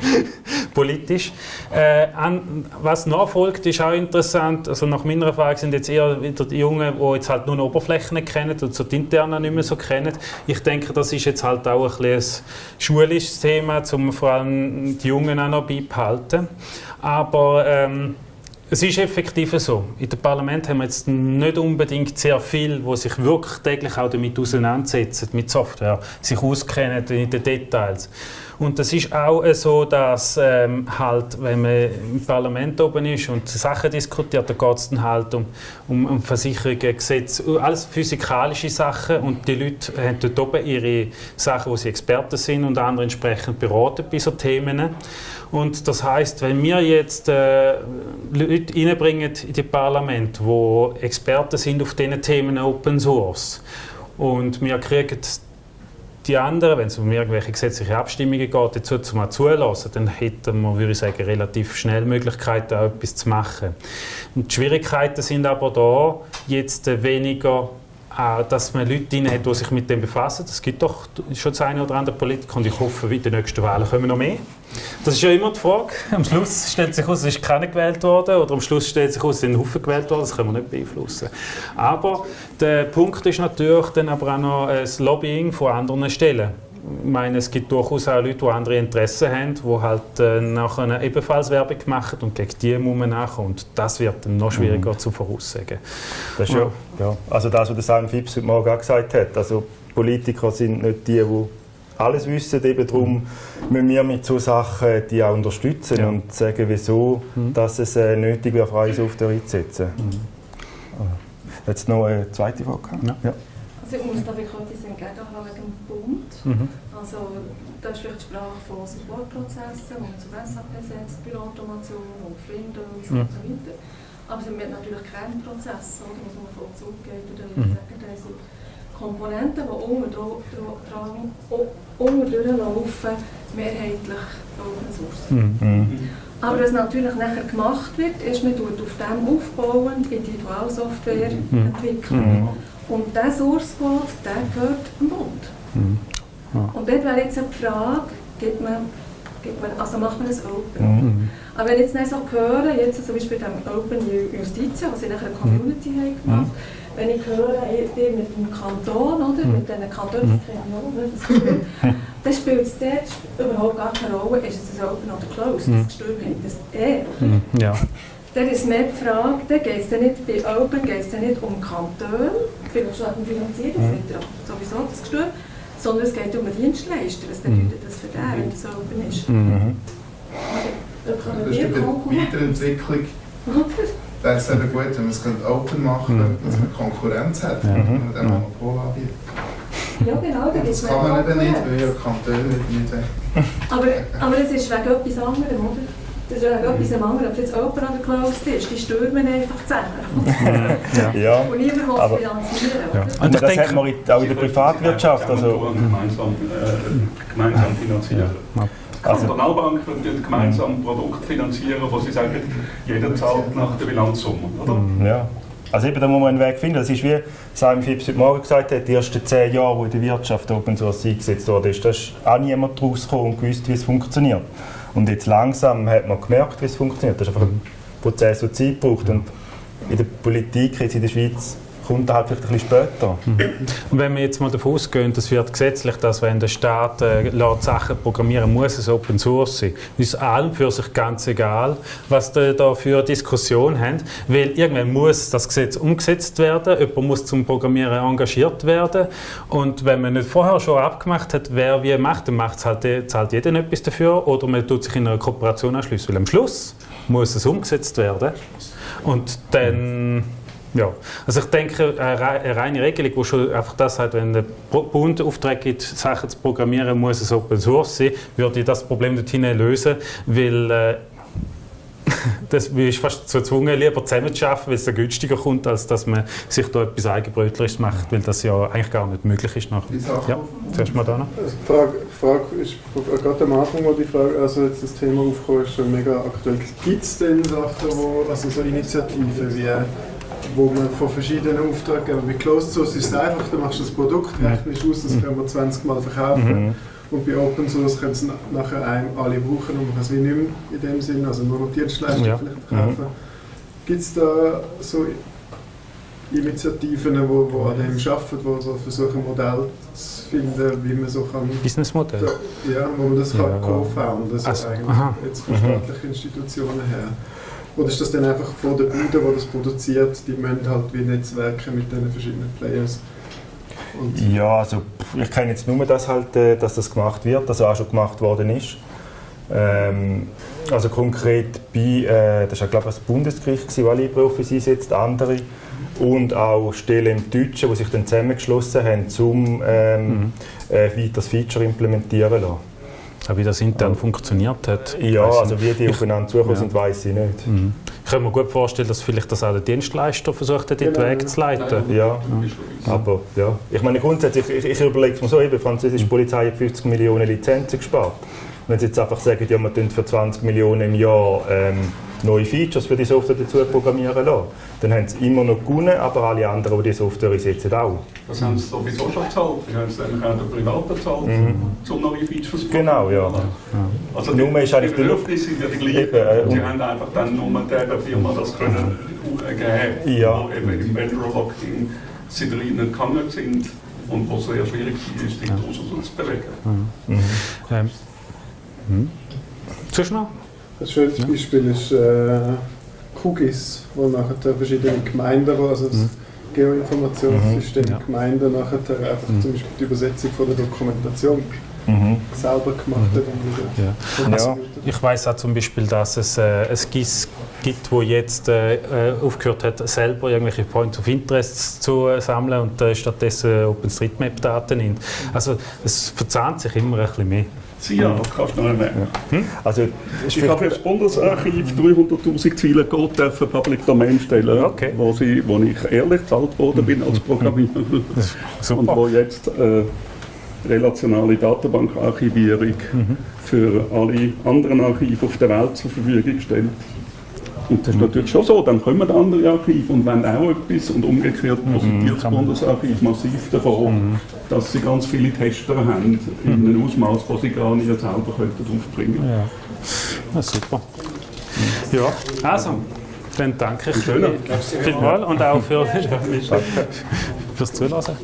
politisch. Äh, an, was nachfolgt, ist auch interessant. Also nach meiner Erfahrung sind jetzt eher wieder die Jungen, die jetzt halt nur die Oberflächen kennen und so die Interna nicht mehr so kennen. Ich denke, das ist jetzt halt auch ein, ein schulisches Thema, um vor allem die Jungen auch noch beibehalten. Aber ähm, es ist effektiv so. In dem Parlament haben wir jetzt nicht unbedingt sehr viel, wo sich wirklich täglich auch damit auseinandersetzen, mit Software, sich auskennen in den Details. Und es ist auch so, dass ähm, halt, wenn man im Parlament oben ist und Sachen diskutiert, dann geht es dann halt um, um, um Versicherungen, Gesetze, alles physikalische Sachen und die Leute haben dort oben ihre Sachen, wo sie Experten sind und andere entsprechend beraten bei so Themen. Und das heißt, wenn wir jetzt äh, Leute reinbringen in die Parlament, wo Experten sind auf diesen Themen Open Source und wir kriegen die anderen, wenn es um irgendwelche gesetzliche Abstimmungen geht, dazu zu mal zulassen, dann hätten wir, würde ich sagen, relativ schnell Möglichkeiten, auch etwas zu machen. Und die Schwierigkeiten sind aber da, jetzt weniger dass man Leute drin hat, die sich mit dem befassen. Es gibt doch schon das eine oder andere Politiker und ich hoffe, in den nächsten Wahlen kommen noch mehr. Das ist ja immer die Frage. Am Schluss stellt sich aus, es ist keiner gewählt worden oder am Schluss stellt sich aus, es sind Haufen gewählt worden. Das können wir nicht beeinflussen. Aber der Punkt ist natürlich dann aber auch noch das Lobbying von anderen Stellen ich meine, es gibt durchaus auch Leute, die andere Interessen haben, die halt äh, nachher ebenfalls Werbung machen und gegen die muss man nachkommen. Und das wird dann noch schwieriger mhm. zu voraussagen. Das ist ja, ja, also das, was Simon Phipps heute Morgen auch gesagt hat. Also Politiker sind nicht die, die alles wissen. Eben darum müssen wir mit solchen Sachen die auch unterstützen ja. und sagen, wieso mhm. dass es äh, nötig wäre, freie Software einzusetzen. Mhm. Jetzt noch eine zweite Frage. Ja. ja. Ich muss da wirklich etwas entgegenhalten wegen dem Bund. Mhm. Also da ist vielleicht die Sprache von Supportprozessen, man zu SAP setzt, Bürautomation, auf Windows mhm. und so weiter. Aber es sind natürlich keine Prozesse, oder, was man voll zurückgeht. Oder mhm. sagen, das sind Komponenten, die unten durchlaufen, mehrheitlich Open Source. Mhm. mhm. Aber was natürlich nachher gemacht wird, ist, man tut auf dem aufbauend Individualsoftware mhm. entwickeln. Mhm. Und dieser Source Code, der gehört dem Bund. Mhm. Ja. Und dort wäre jetzt eine Frage, gibt man, gibt man, also macht man das Open? Mhm. Aber wenn ich jetzt nicht so höre, jetzt zum Beispiel dem Open Justitia, was in einer Community mhm. haben gemacht, mhm. wenn ich höre, ihr mit dem Kanton, oder, mhm. mit diesen ich auch, dann spielt es dort überhaupt gar keine Rolle, ist es Open oder Closed, mhm. das Gestürm hat das er. Mhm. Ja. Dann ist mehr die Frage, dann geht es nicht bei Open geht es nicht um Kanton, vielleicht schon um Finanzierung, das wird ja sowieso das Gestürm, sondern es geht um einen Dienstleister. Was bedeutet das für den, wenn das Open ist? Mhm. Da kann das ist die Weiterentwicklung. Wäre es eben gut, wenn man es Open machen könnte, mhm. dass man Konkurrenz hat, ja. wenn man den Monopol anbietet. Ja, genau. Da das kann man eben nicht, weil ja Kantone nicht aber, aber es ist wegen etwas anderem, oder? Das ist ja etwas am anderen. Ob es jetzt Open oder Closed ist, die stürmen einfach zusammen. ja. ja. Und niemand will es finanzieren. Ja. Und, Und das denke, hat man auch in der Privatwirtschaft. Also, gemeinsam, äh, gemeinsam finanzieren. Ja. Also, die Kantonalbank wird gemeinsam ein Produkt finanzieren, wo sie sagen, jeder zahlt nach der Bilanzsumme. Oder? Mhm. Ja. Also eben, da muss man einen Weg finden. Das ist wie Simon Phipps heute Morgen gesagt hat, die ersten zehn Jahre, wo in der Wirtschaft Open Source eingesetzt wurde, ist, da ist auch niemand rausgekommen und gewusst, wie es funktioniert. Und jetzt langsam hat man gemerkt, wie es funktioniert. Das ist einfach ein Prozess, der Zeit braucht. Und in der Politik jetzt in der Schweiz kommt halt vielleicht ein bisschen später. Mhm. Und wenn wir jetzt mal davon ausgehen, das wird gesetzlich, dass wenn der Staat äh, Sachen programmieren muss, es Open Source sein. ist allem für sich ganz egal, was da, da für Diskussion haben, weil irgendwann muss das Gesetz umgesetzt werden, jemand muss zum Programmieren engagiert werden und wenn man nicht vorher schon abgemacht hat, wer wie macht, dann macht halt, zahlt jeder etwas dafür oder man tut sich in einer Kooperation anschließen, weil am Schluss muss es umgesetzt werden und dann ja, also ich denke, eine reine Regelung, wo schon einfach das hat, wenn der Bund Auftrag gibt, Sachen zu programmieren, muss es Open Source sein, würde das Problem dorthin lösen, weil äh, das ist fast dazu gezwungen, lieber zusammen zu arbeiten, weil es dann günstiger kommt, als dass man sich da etwas Eigenbrötlerisches macht, weil das ja eigentlich gar nicht möglich ist. Nachher. Ja, zuerst mal da noch. Also die Frage, die Frage ist gerade am Anfang, wo die Frage, also jetzt das Thema aufgekommen ist, schon mega aktuell. Gibt es denn Sachen, wo, also so Initiativen wie wo man von verschiedenen Auftraggebern, bei Closed Source ist es einfach, du machst das Produkt, rechnest aus, das können wir 20 Mal verkaufen. Mhm. Und bei Open Source können es nachher einem alle brauchen und man kann es wie nicht mehr in dem Sinn, also nur noch Dienstleistungen Ja. vielleicht verkaufen. Gibt es da so Initiativen, die wo, wo an dem arbeiten, wo so versuchen, ein Modell zu finden, wie man so kann, Businessmodell. da, ja, wo man das Ja. co-founden, so Also, eigentlich, jetzt von Mhm. staatlichen Institutionen her. Oder ist das dann einfach von der Bude, die das produziert, die müssen halt wie Netzwerke mit den verschiedenen Players? Und Ja, also ich kenne jetzt nur, dass, halt, äh, dass das gemacht wird, dass auch schon gemacht worden ist. Ähm, also konkret bei, äh, das war glaube ich das Bundesgericht, gewesen, das LibreOffice einsetzt, andere und auch Stellen im Deutschen, die sich dann zusammengeschlossen haben, um ähm, äh, weiter das Feature implementieren zu lassen. Auch wie das intern funktioniert hat. Ja, also wie die aufeinander zugekommen ja. sind, weiß ich nicht. Mhm. Ich kann mir gut vorstellen, dass vielleicht das auch der Dienstleister versucht hat, in den Genau, Weg zu leiten. Ja, aber ja. Ich meine grundsätzlich, ich, ich überlege es mir so, eben, die französische Polizei hat 50 Millionen Lizenzen gespart. Wenn sie jetzt einfach sagen, ja, wir tun für 20 Millionen im Jahr ähm, neue Features für die Software dazu programmieren lassen, dann haben sie immer noch gewonnen, aber alle anderen, die die Software einsetzen, auch. Das haben sie sowieso schon gezahlt. Sie haben es nämlich auch der Privat bezahlt, um neue Features zu Genau, ja. Also Nur die, ist eigentlich die Bedürfnisse sind ja die gleichen. Eben, äh, und sie und- haben einfach dann nur der Firma das können äh, geben, Ja. wo eben im Vendor Lock-in sie drinnen gehangen sind und wo es sehr schwierig ist, die draussen zu bewegen. Ähm, hm. Sonst noch? Ein schönes Beispiel ist äh, Kugis, wo nachher verschiedene Gemeinden, also das Geoinformationssystem Mhm. Ja. Gemeinden nachher einfach zum Beispiel die Übersetzung von der Dokumentation Mhm. selber gemacht hat und wieder. Ja. und Ja. Ich weiß auch zum Beispiel, dass es äh, ein GIS gibt, wo jetzt äh, äh, aufgehört hat, selber irgendwelche Points of Interest zu äh, sammeln und äh, stattdessen OpenStreetMap-Daten nimmt. Also es verzahnt sich immer ein bisschen mehr. SIA, kannst du noch nehmen. Also, Ich habe jetzt das Bundesarchiv 300'000 Ziele Code dürfen Public Domain stellen, Okay. wo, sie, wo ich ehrlich gezahlt worden bin als Programmierer. Super. Und wo jetzt äh, relationale Datenbankarchivierung für alle anderen Archive auf der Welt zur Verfügung stellt. Und das ist natürlich schon so, dann kommen andere Archive und wenn auch etwas und umgekehrt profitiert das Bundesarchiv massiv davon, dass sie ganz viele Tester haben, in einem Ausmaß, das sie gar nicht selber könnten aufbringen Ja. Ja, super. Ja, also, dann danke ich Schön. vielmals und auch für, fürs Zuhören.